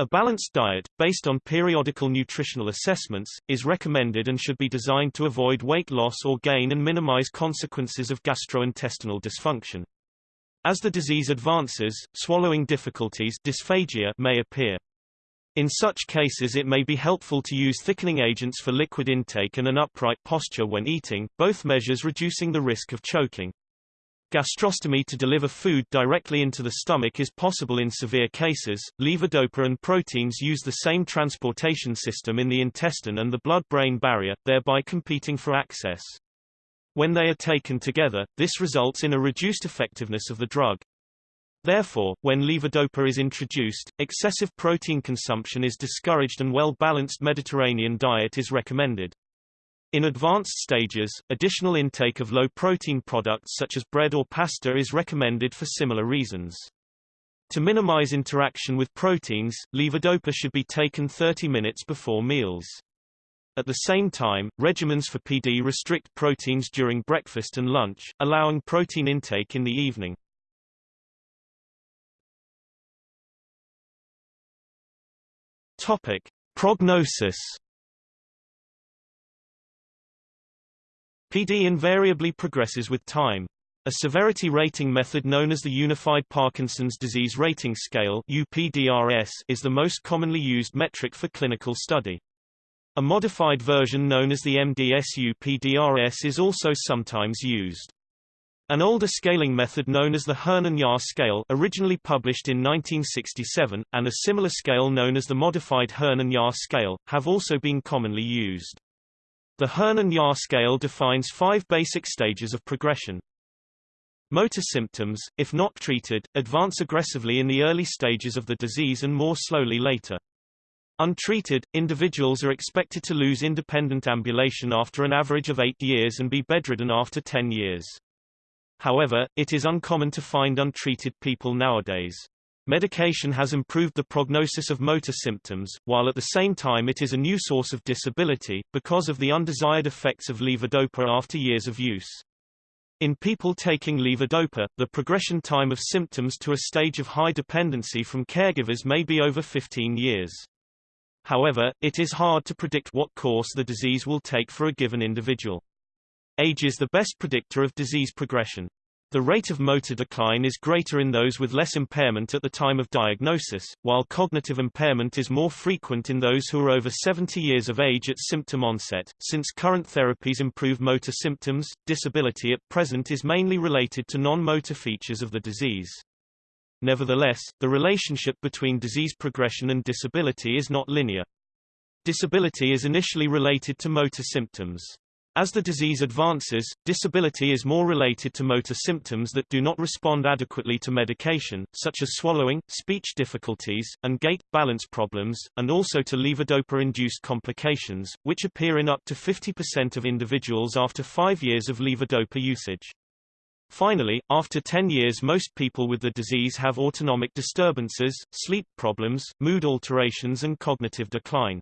A balanced diet, based on periodical nutritional assessments, is recommended and should be designed to avoid weight loss or gain and minimize consequences of gastrointestinal dysfunction. As the disease advances, swallowing difficulties dysphagia may appear. In such cases it may be helpful to use thickening agents for liquid intake and an upright posture when eating, both measures reducing the risk of choking. Gastrostomy to deliver food directly into the stomach is possible in severe cases. Levodopa and proteins use the same transportation system in the intestine and the blood-brain barrier, thereby competing for access. When they are taken together, this results in a reduced effectiveness of the drug. Therefore, when levodopa is introduced, excessive protein consumption is discouraged and well-balanced Mediterranean diet is recommended. In advanced stages, additional intake of low-protein products such as bread or pasta is recommended for similar reasons. To minimize interaction with proteins, levodopa should be taken 30 minutes before meals. At the same time, regimens for PD restrict proteins during breakfast and lunch, allowing protein intake in the evening. Topic: Prognosis PD invariably progresses with time. A severity rating method known as the Unified Parkinson's Disease Rating Scale UPDRS is the most commonly used metric for clinical study. A modified version known as the MDS-UPDRS is also sometimes used. An older scaling method known as the Hoehn and Yahr scale originally published in 1967, and a similar scale known as the modified Hoehn and Yahr scale, have also been commonly used. The Hoehn and Yahr scale defines five basic stages of progression. Motor symptoms, if not treated, advance aggressively in the early stages of the disease and more slowly later. Untreated, individuals are expected to lose independent ambulation after an average of 8 years and be bedridden after 10 years. However, it is uncommon to find untreated people nowadays. Medication has improved the prognosis of motor symptoms, while at the same time it is a new source of disability, because of the undesired effects of levodopa after years of use. In people taking levodopa, the progression time of symptoms to a stage of high dependency from caregivers may be over 15 years. However, it is hard to predict what course the disease will take for a given individual. Age is the best predictor of disease progression. The rate of motor decline is greater in those with less impairment at the time of diagnosis, while cognitive impairment is more frequent in those who are over 70 years of age at symptom onset. Since current therapies improve motor symptoms, disability at present is mainly related to non-motor features of the disease. Nevertheless, the relationship between disease progression and disability is not linear. Disability is initially related to motor symptoms. As the disease advances, disability is more related to motor symptoms that do not respond adequately to medication, such as swallowing, speech difficulties, and gait, balance problems, and also to levodopa-induced complications, which appear in up to 50% of individuals after five years of levodopa usage. Finally, after 10 years most people with the disease have autonomic disturbances, sleep problems, mood alterations and cognitive decline.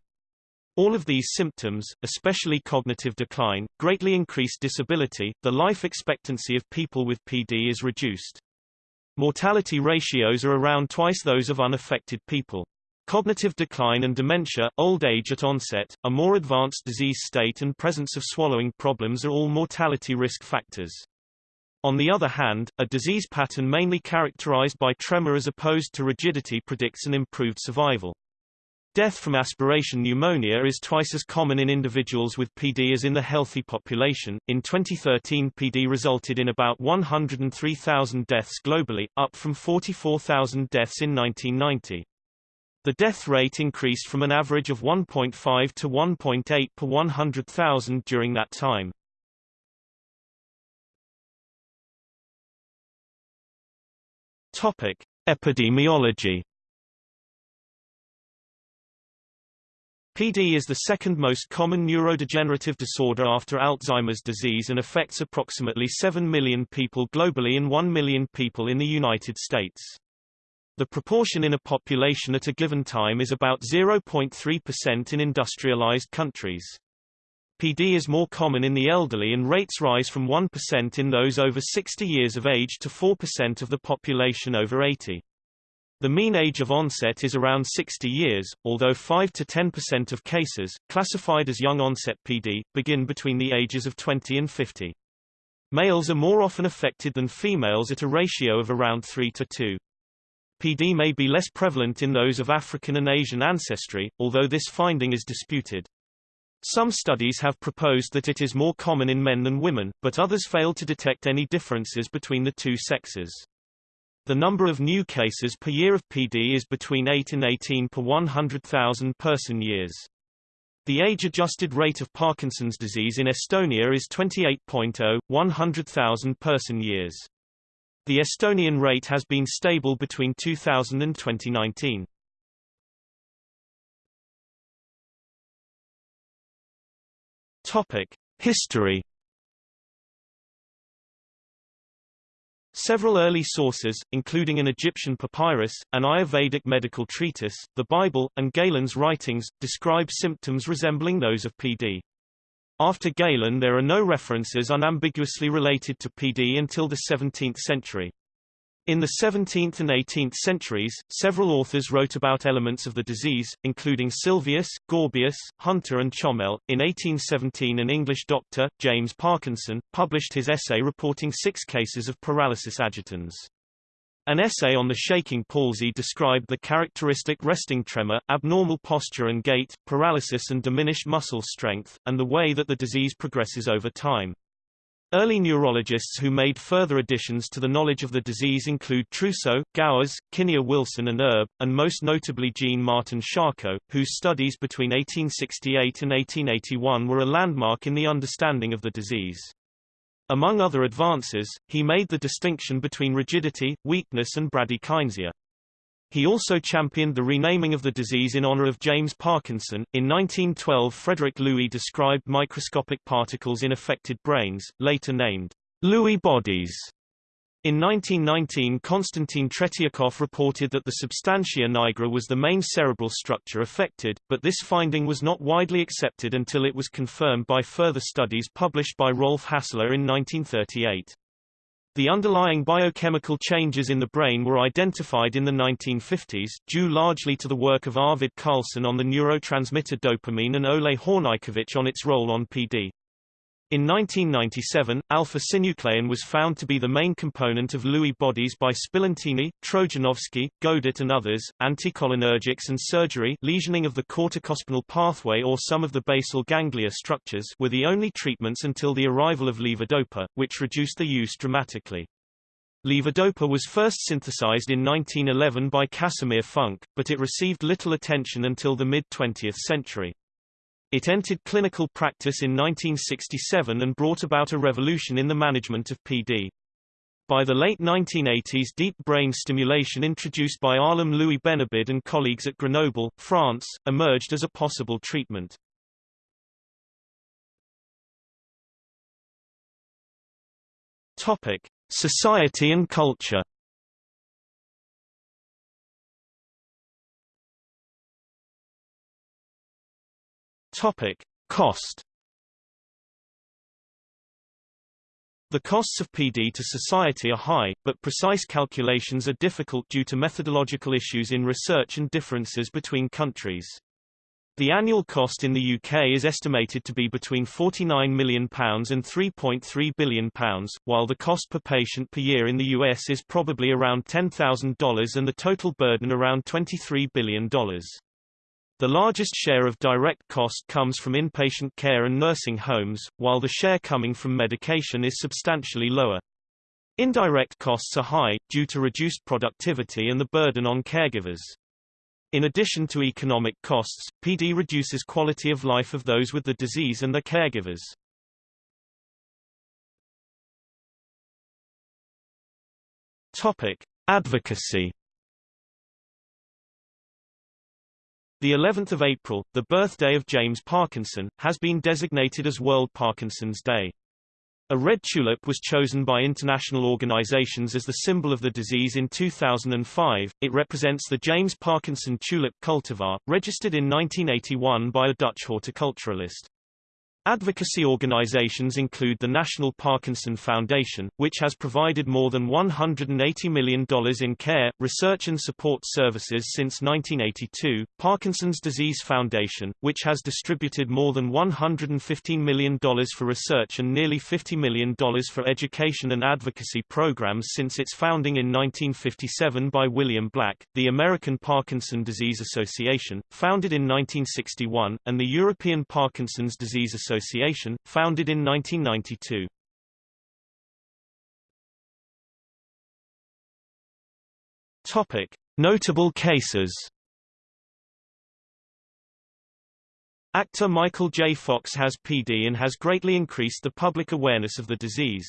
All of these symptoms, especially cognitive decline, greatly increase disability. The life expectancy of people with PD is reduced. Mortality ratios are around twice those of unaffected people. Cognitive decline and dementia, old age at onset, a more advanced disease state and presence of swallowing problems are all mortality risk factors. On the other hand, a disease pattern mainly characterized by tremor as opposed to rigidity predicts an improved survival. Death from aspiration pneumonia is twice as common in individuals with PD as in the healthy population. In 2013, PD resulted in about 103,000 deaths globally, up from 44,000 deaths in 1990. The death rate increased from an average of 1.5 to 1.8 per 100,000 during that time. Topic: Epidemiology PD is the second most common neurodegenerative disorder after Alzheimer's disease and affects approximately 7 million people globally and 1 million people in the United States. The proportion in a population at a given time is about 0.3% in industrialized countries. PD is more common in the elderly and rates rise from 1% in those over 60 years of age to 4% of the population over 80. The mean age of onset is around 60 years, although 5 to 10% of cases, classified as young onset PD, begin between the ages of 20 and 50. Males are more often affected than females at a ratio of around 3 to 2. PD may be less prevalent in those of African and Asian ancestry, although this finding is disputed. Some studies have proposed that it is more common in men than women, but others fail to detect any differences between the two sexes. The number of new cases per year of PD is between 8 and 18 per 100,000 person-years. The age-adjusted rate of Parkinson's disease in Estonia is 28.0, 100,000 person-years. The Estonian rate has been stable between 2000 and 2019. Topic: History Several early sources, including an Egyptian papyrus, an Ayurvedic medical treatise, the Bible, and Galen's writings, describe symptoms resembling those of PD. After Galen there are no references unambiguously related to PD until the 17th century. In the 17th and 18th centuries, several authors wrote about elements of the disease, including Sylvius, Gaubius, Hunter and Chomel. In 1817 an English doctor, James Parkinson, published his essay reporting six cases of paralysis agitans. An essay on the shaking palsy described the characteristic resting tremor, abnormal posture and gait, paralysis and diminished muscle strength, and the way that the disease progresses over time. Early neurologists who made further additions to the knowledge of the disease include Trousseau, Gowers, Kinnear Wilson and Erb, and most notably Jean Martin Charcot, whose studies between 1868 and 1881 were a landmark in the understanding of the disease. Among other advances, he made the distinction between rigidity, weakness and bradykinesia. He also championed the renaming of the disease in honor of James Parkinson. In 1912, Frederick Lewy described microscopic particles in affected brains, later named Lewy bodies. In 1919 Konstantin Tretiakov reported that the substantia nigra was the main cerebral structure affected, but this finding was not widely accepted until it was confirmed by further studies published by Rolf Hassler in 1938. The underlying biochemical changes in the brain were identified in the 1950s, due largely to the work of Arvid Carlsson on the neurotransmitter dopamine and Ole Hornykiewicz on its role on PD. In 1997, alpha-synuclein was found to be the main component of Lewy bodies by Spillantini, Trojanowski, Goedert and others. Anticholinergics and surgery lesioning of the corticospinal pathway or some of the basal ganglia structures were the only treatments until the arrival of levodopa, which reduced the use dramatically. Levodopa was first synthesized in 1911 by Casimir Funk, but it received little attention until the mid-20th century. It entered clinical practice in 1967 and brought about a revolution in the management of PD. By the late 1980s deep brain stimulation introduced by Alim Louis Benabid and colleagues at Grenoble, France, emerged as a possible treatment. Topic: Society and culture. Topic: Cost. The costs of PD to society are high, but precise calculations are difficult due to methodological issues in research and differences between countries. The annual cost in the UK is estimated to be between £49 million and £3.3 billion, while the cost per patient per year in the US is probably around $10,000 and the total burden around $23 billion. The largest share of direct cost comes from inpatient care and nursing homes, while the share coming from medication is substantially lower. Indirect costs are high, due to reduced productivity and the burden on caregivers. In addition to economic costs, PD reduces quality of life of those with the disease and their caregivers. Topic: Advocacy. The 11th of April, the birthday of James Parkinson, has been designated as World Parkinson's Day. A red tulip was chosen by international organizations as the symbol of the disease in 2005. It represents the James Parkinson tulip cultivar, registered in 1981 by a Dutch horticulturalist. Advocacy organizations include the National Parkinson Foundation, which has provided more than $180 million in care, research and support services since 1982, Parkinson's Disease Foundation, which has distributed more than $115 million for research and nearly $50 million for education and advocacy programs since its founding in 1957 by William Black, the American Parkinson Disease Association, founded in 1961, and the European Parkinson's Disease Association Association, founded in 1992. Topic: Notable cases. Actor Michael J. Fox has PD and has greatly increased the public awareness of the disease.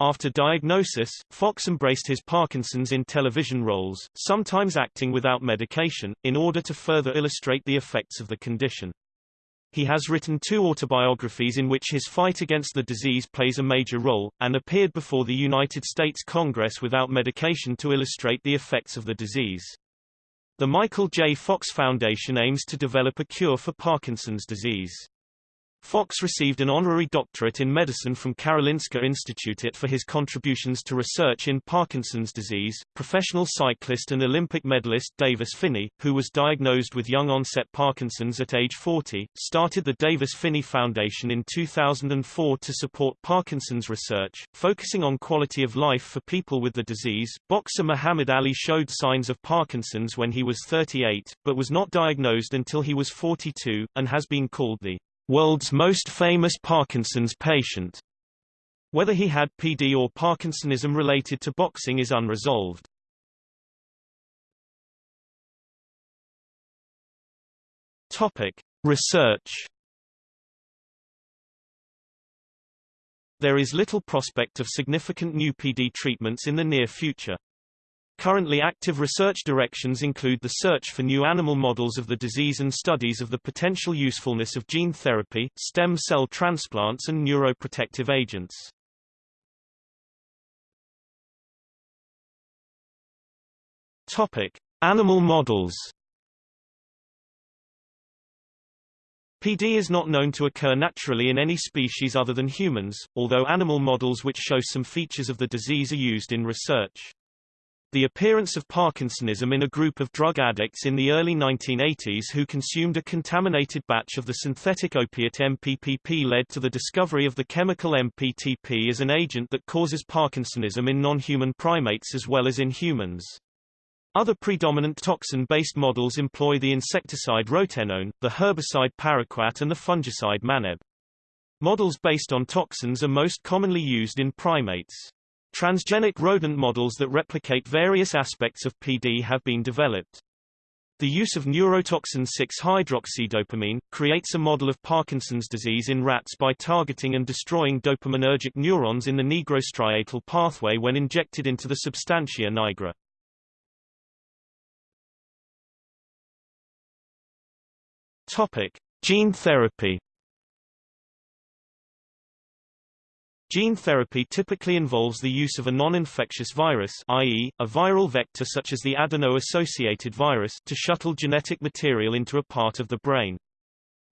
After diagnosis, Fox embraced his Parkinson's in television roles, sometimes acting without medication, in order to further illustrate the effects of the condition. He has written two autobiographies in which his fight against the disease plays a major role, and appeared before the United States Congress without medication to illustrate the effects of the disease. The Michael J. Fox Foundation aims to develop a cure for Parkinson's disease. Fox received an honorary doctorate in medicine from Karolinska Institutet for his contributions to research in Parkinson's disease. Professional cyclist and Olympic medalist Davis Phinney, who was diagnosed with young-onset Parkinson's at age 40, started the Davis Phinney Foundation in 2004 to support Parkinson's research, focusing on quality of life for people with the disease. Boxer Muhammad Ali showed signs of Parkinson's when he was 38, but was not diagnosed until he was 42, and has been called the world's most famous Parkinson's patient. Whether he had PD or Parkinsonism related to boxing is unresolved. Topic: Research. There is little prospect of significant new PD treatments in the near future. Currently active research directions include the search for new animal models of the disease and studies of the potential usefulness of gene therapy, stem cell transplants and neuroprotective agents. Topic: Animal models. PD is not known to occur naturally in any species other than humans, although animal models which show some features of the disease are used in research. The appearance of Parkinsonism in a group of drug addicts in the early 1980s who consumed a contaminated batch of the synthetic opiate MPPP led to the discovery of the chemical MPTP as an agent that causes Parkinsonism in non-human primates as well as in humans. Other predominant toxin-based models employ the insecticide rotenone, the herbicide paraquat and the fungicide maneb. Models based on toxins are most commonly used in primates. Transgenic rodent models that replicate various aspects of PD have been developed. The use of neurotoxin 6-hydroxydopamine, creates a model of Parkinson's disease in rats by targeting and destroying dopaminergic neurons in the nigrostriatal pathway when injected into the substantia nigra. Topic. Gene therapy Gene therapy typically involves the use of a non-infectious virus i.e., a viral vector such as the adeno-associated virus to shuttle genetic material into a part of the brain.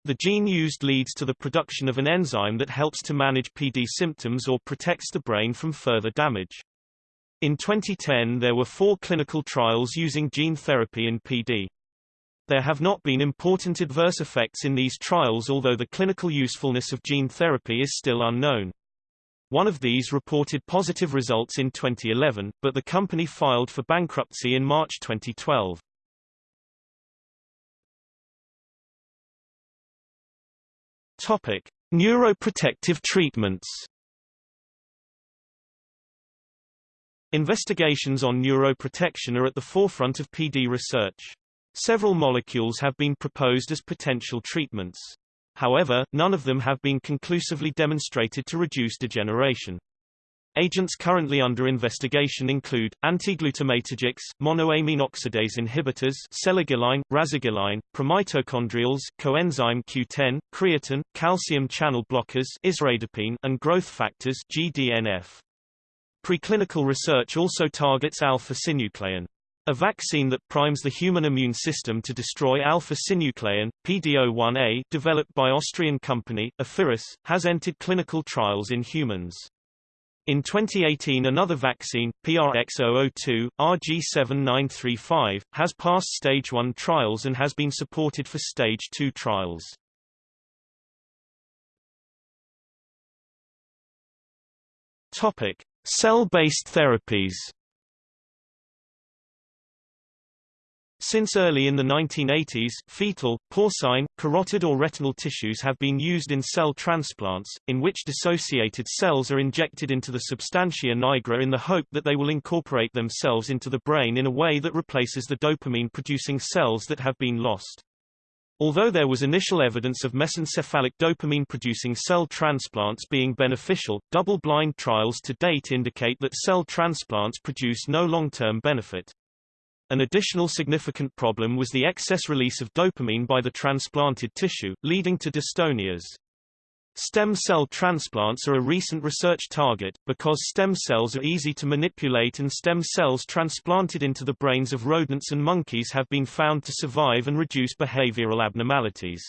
The gene used leads to the production of an enzyme that helps to manage PD symptoms or protects the brain from further damage. In 2010 there were four clinical trials using gene therapy in PD. There have not been important adverse effects in these trials although the clinical usefulness of gene therapy is still unknown. One of these reported positive results in 2011, but the company filed for bankruptcy in March 2012. Topic: Neuroprotective treatments. Investigations on neuroprotection are at the forefront of PD research. Several molecules have been proposed as potential treatments. However, none of them have been conclusively demonstrated to reduce degeneration. Agents currently under investigation include, antiglutamatergics, monoamine oxidase inhibitors selegiline, rasagiline, promitochondrials coenzyme Q10, creatine, calcium channel blockers isradipine, and growth factors GDNF. Preclinical research also targets alpha-synuclein. A vaccine that primes the human immune system to destroy alpha-synuclein, PD-L1A, developed by Austrian company, Affiris, has entered clinical trials in humans. In 2018 another vaccine, PRX002, RG7935, has passed stage 1 trials and has been supported for stage 2 trials. Topic: Cell-based therapies Since early in the 1980s, fetal, porcine, carotid or retinal tissues have been used in cell transplants, in which dissociated cells are injected into the substantia nigra in the hope that they will incorporate themselves into the brain in a way that replaces the dopamine-producing cells that have been lost. Although there was initial evidence of mesencephalic dopamine-producing cell transplants being beneficial, double-blind trials to date indicate that cell transplants produce no long-term benefit. An additional significant problem was the excess release of dopamine by the transplanted tissue, leading to dystonias. Stem cell transplants are a recent research target, because stem cells are easy to manipulate and stem cells transplanted into the brains of rodents and monkeys have been found to survive and reduce behavioral abnormalities.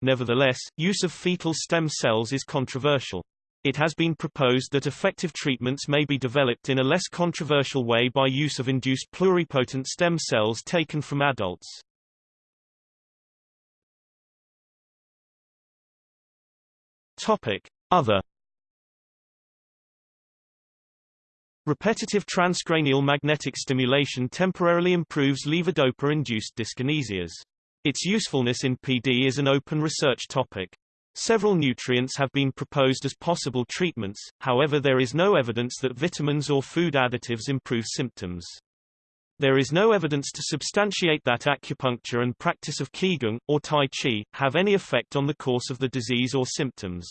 Nevertheless, use of fetal stem cells is controversial. It has been proposed that effective treatments may be developed in a less controversial way by use of induced pluripotent stem cells taken from adults. Topic: Other Repetitive transcranial magnetic stimulation temporarily improves levodopa-induced dyskinesias. Its usefulness in PD is an open research topic. Several nutrients have been proposed as possible treatments, however there is no evidence that vitamins or food additives improve symptoms. There is no evidence to substantiate that acupuncture and practice of Qigong, or Tai Chi, have any effect on the course of the disease or symptoms.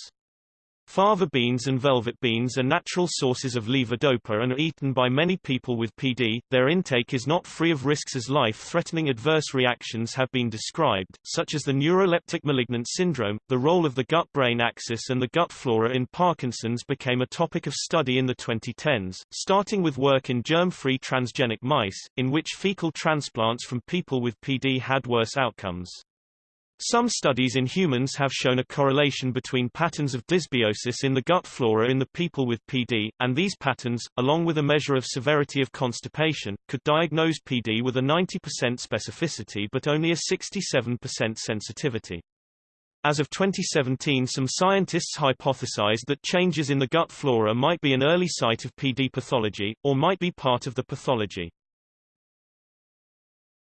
Fava beans and velvet beans are natural sources of levodopa and are eaten by many people with PD. Their intake is not free of risks as life-threatening adverse reactions have been described, such as the neuroleptic malignant syndrome. The role of the gut-brain axis and the gut flora in Parkinson's became a topic of study in the 2010s, starting with work in germ-free transgenic mice, in which fecal transplants from people with PD had worse outcomes. Some studies in humans have shown a correlation between patterns of dysbiosis in the gut flora in the people with PD, and these patterns, along with a measure of severity of constipation, could diagnose PD with a 90% specificity but only a 67% sensitivity. As of 2017 some scientists hypothesized that changes in the gut flora might be an early site of PD pathology, or might be part of the pathology.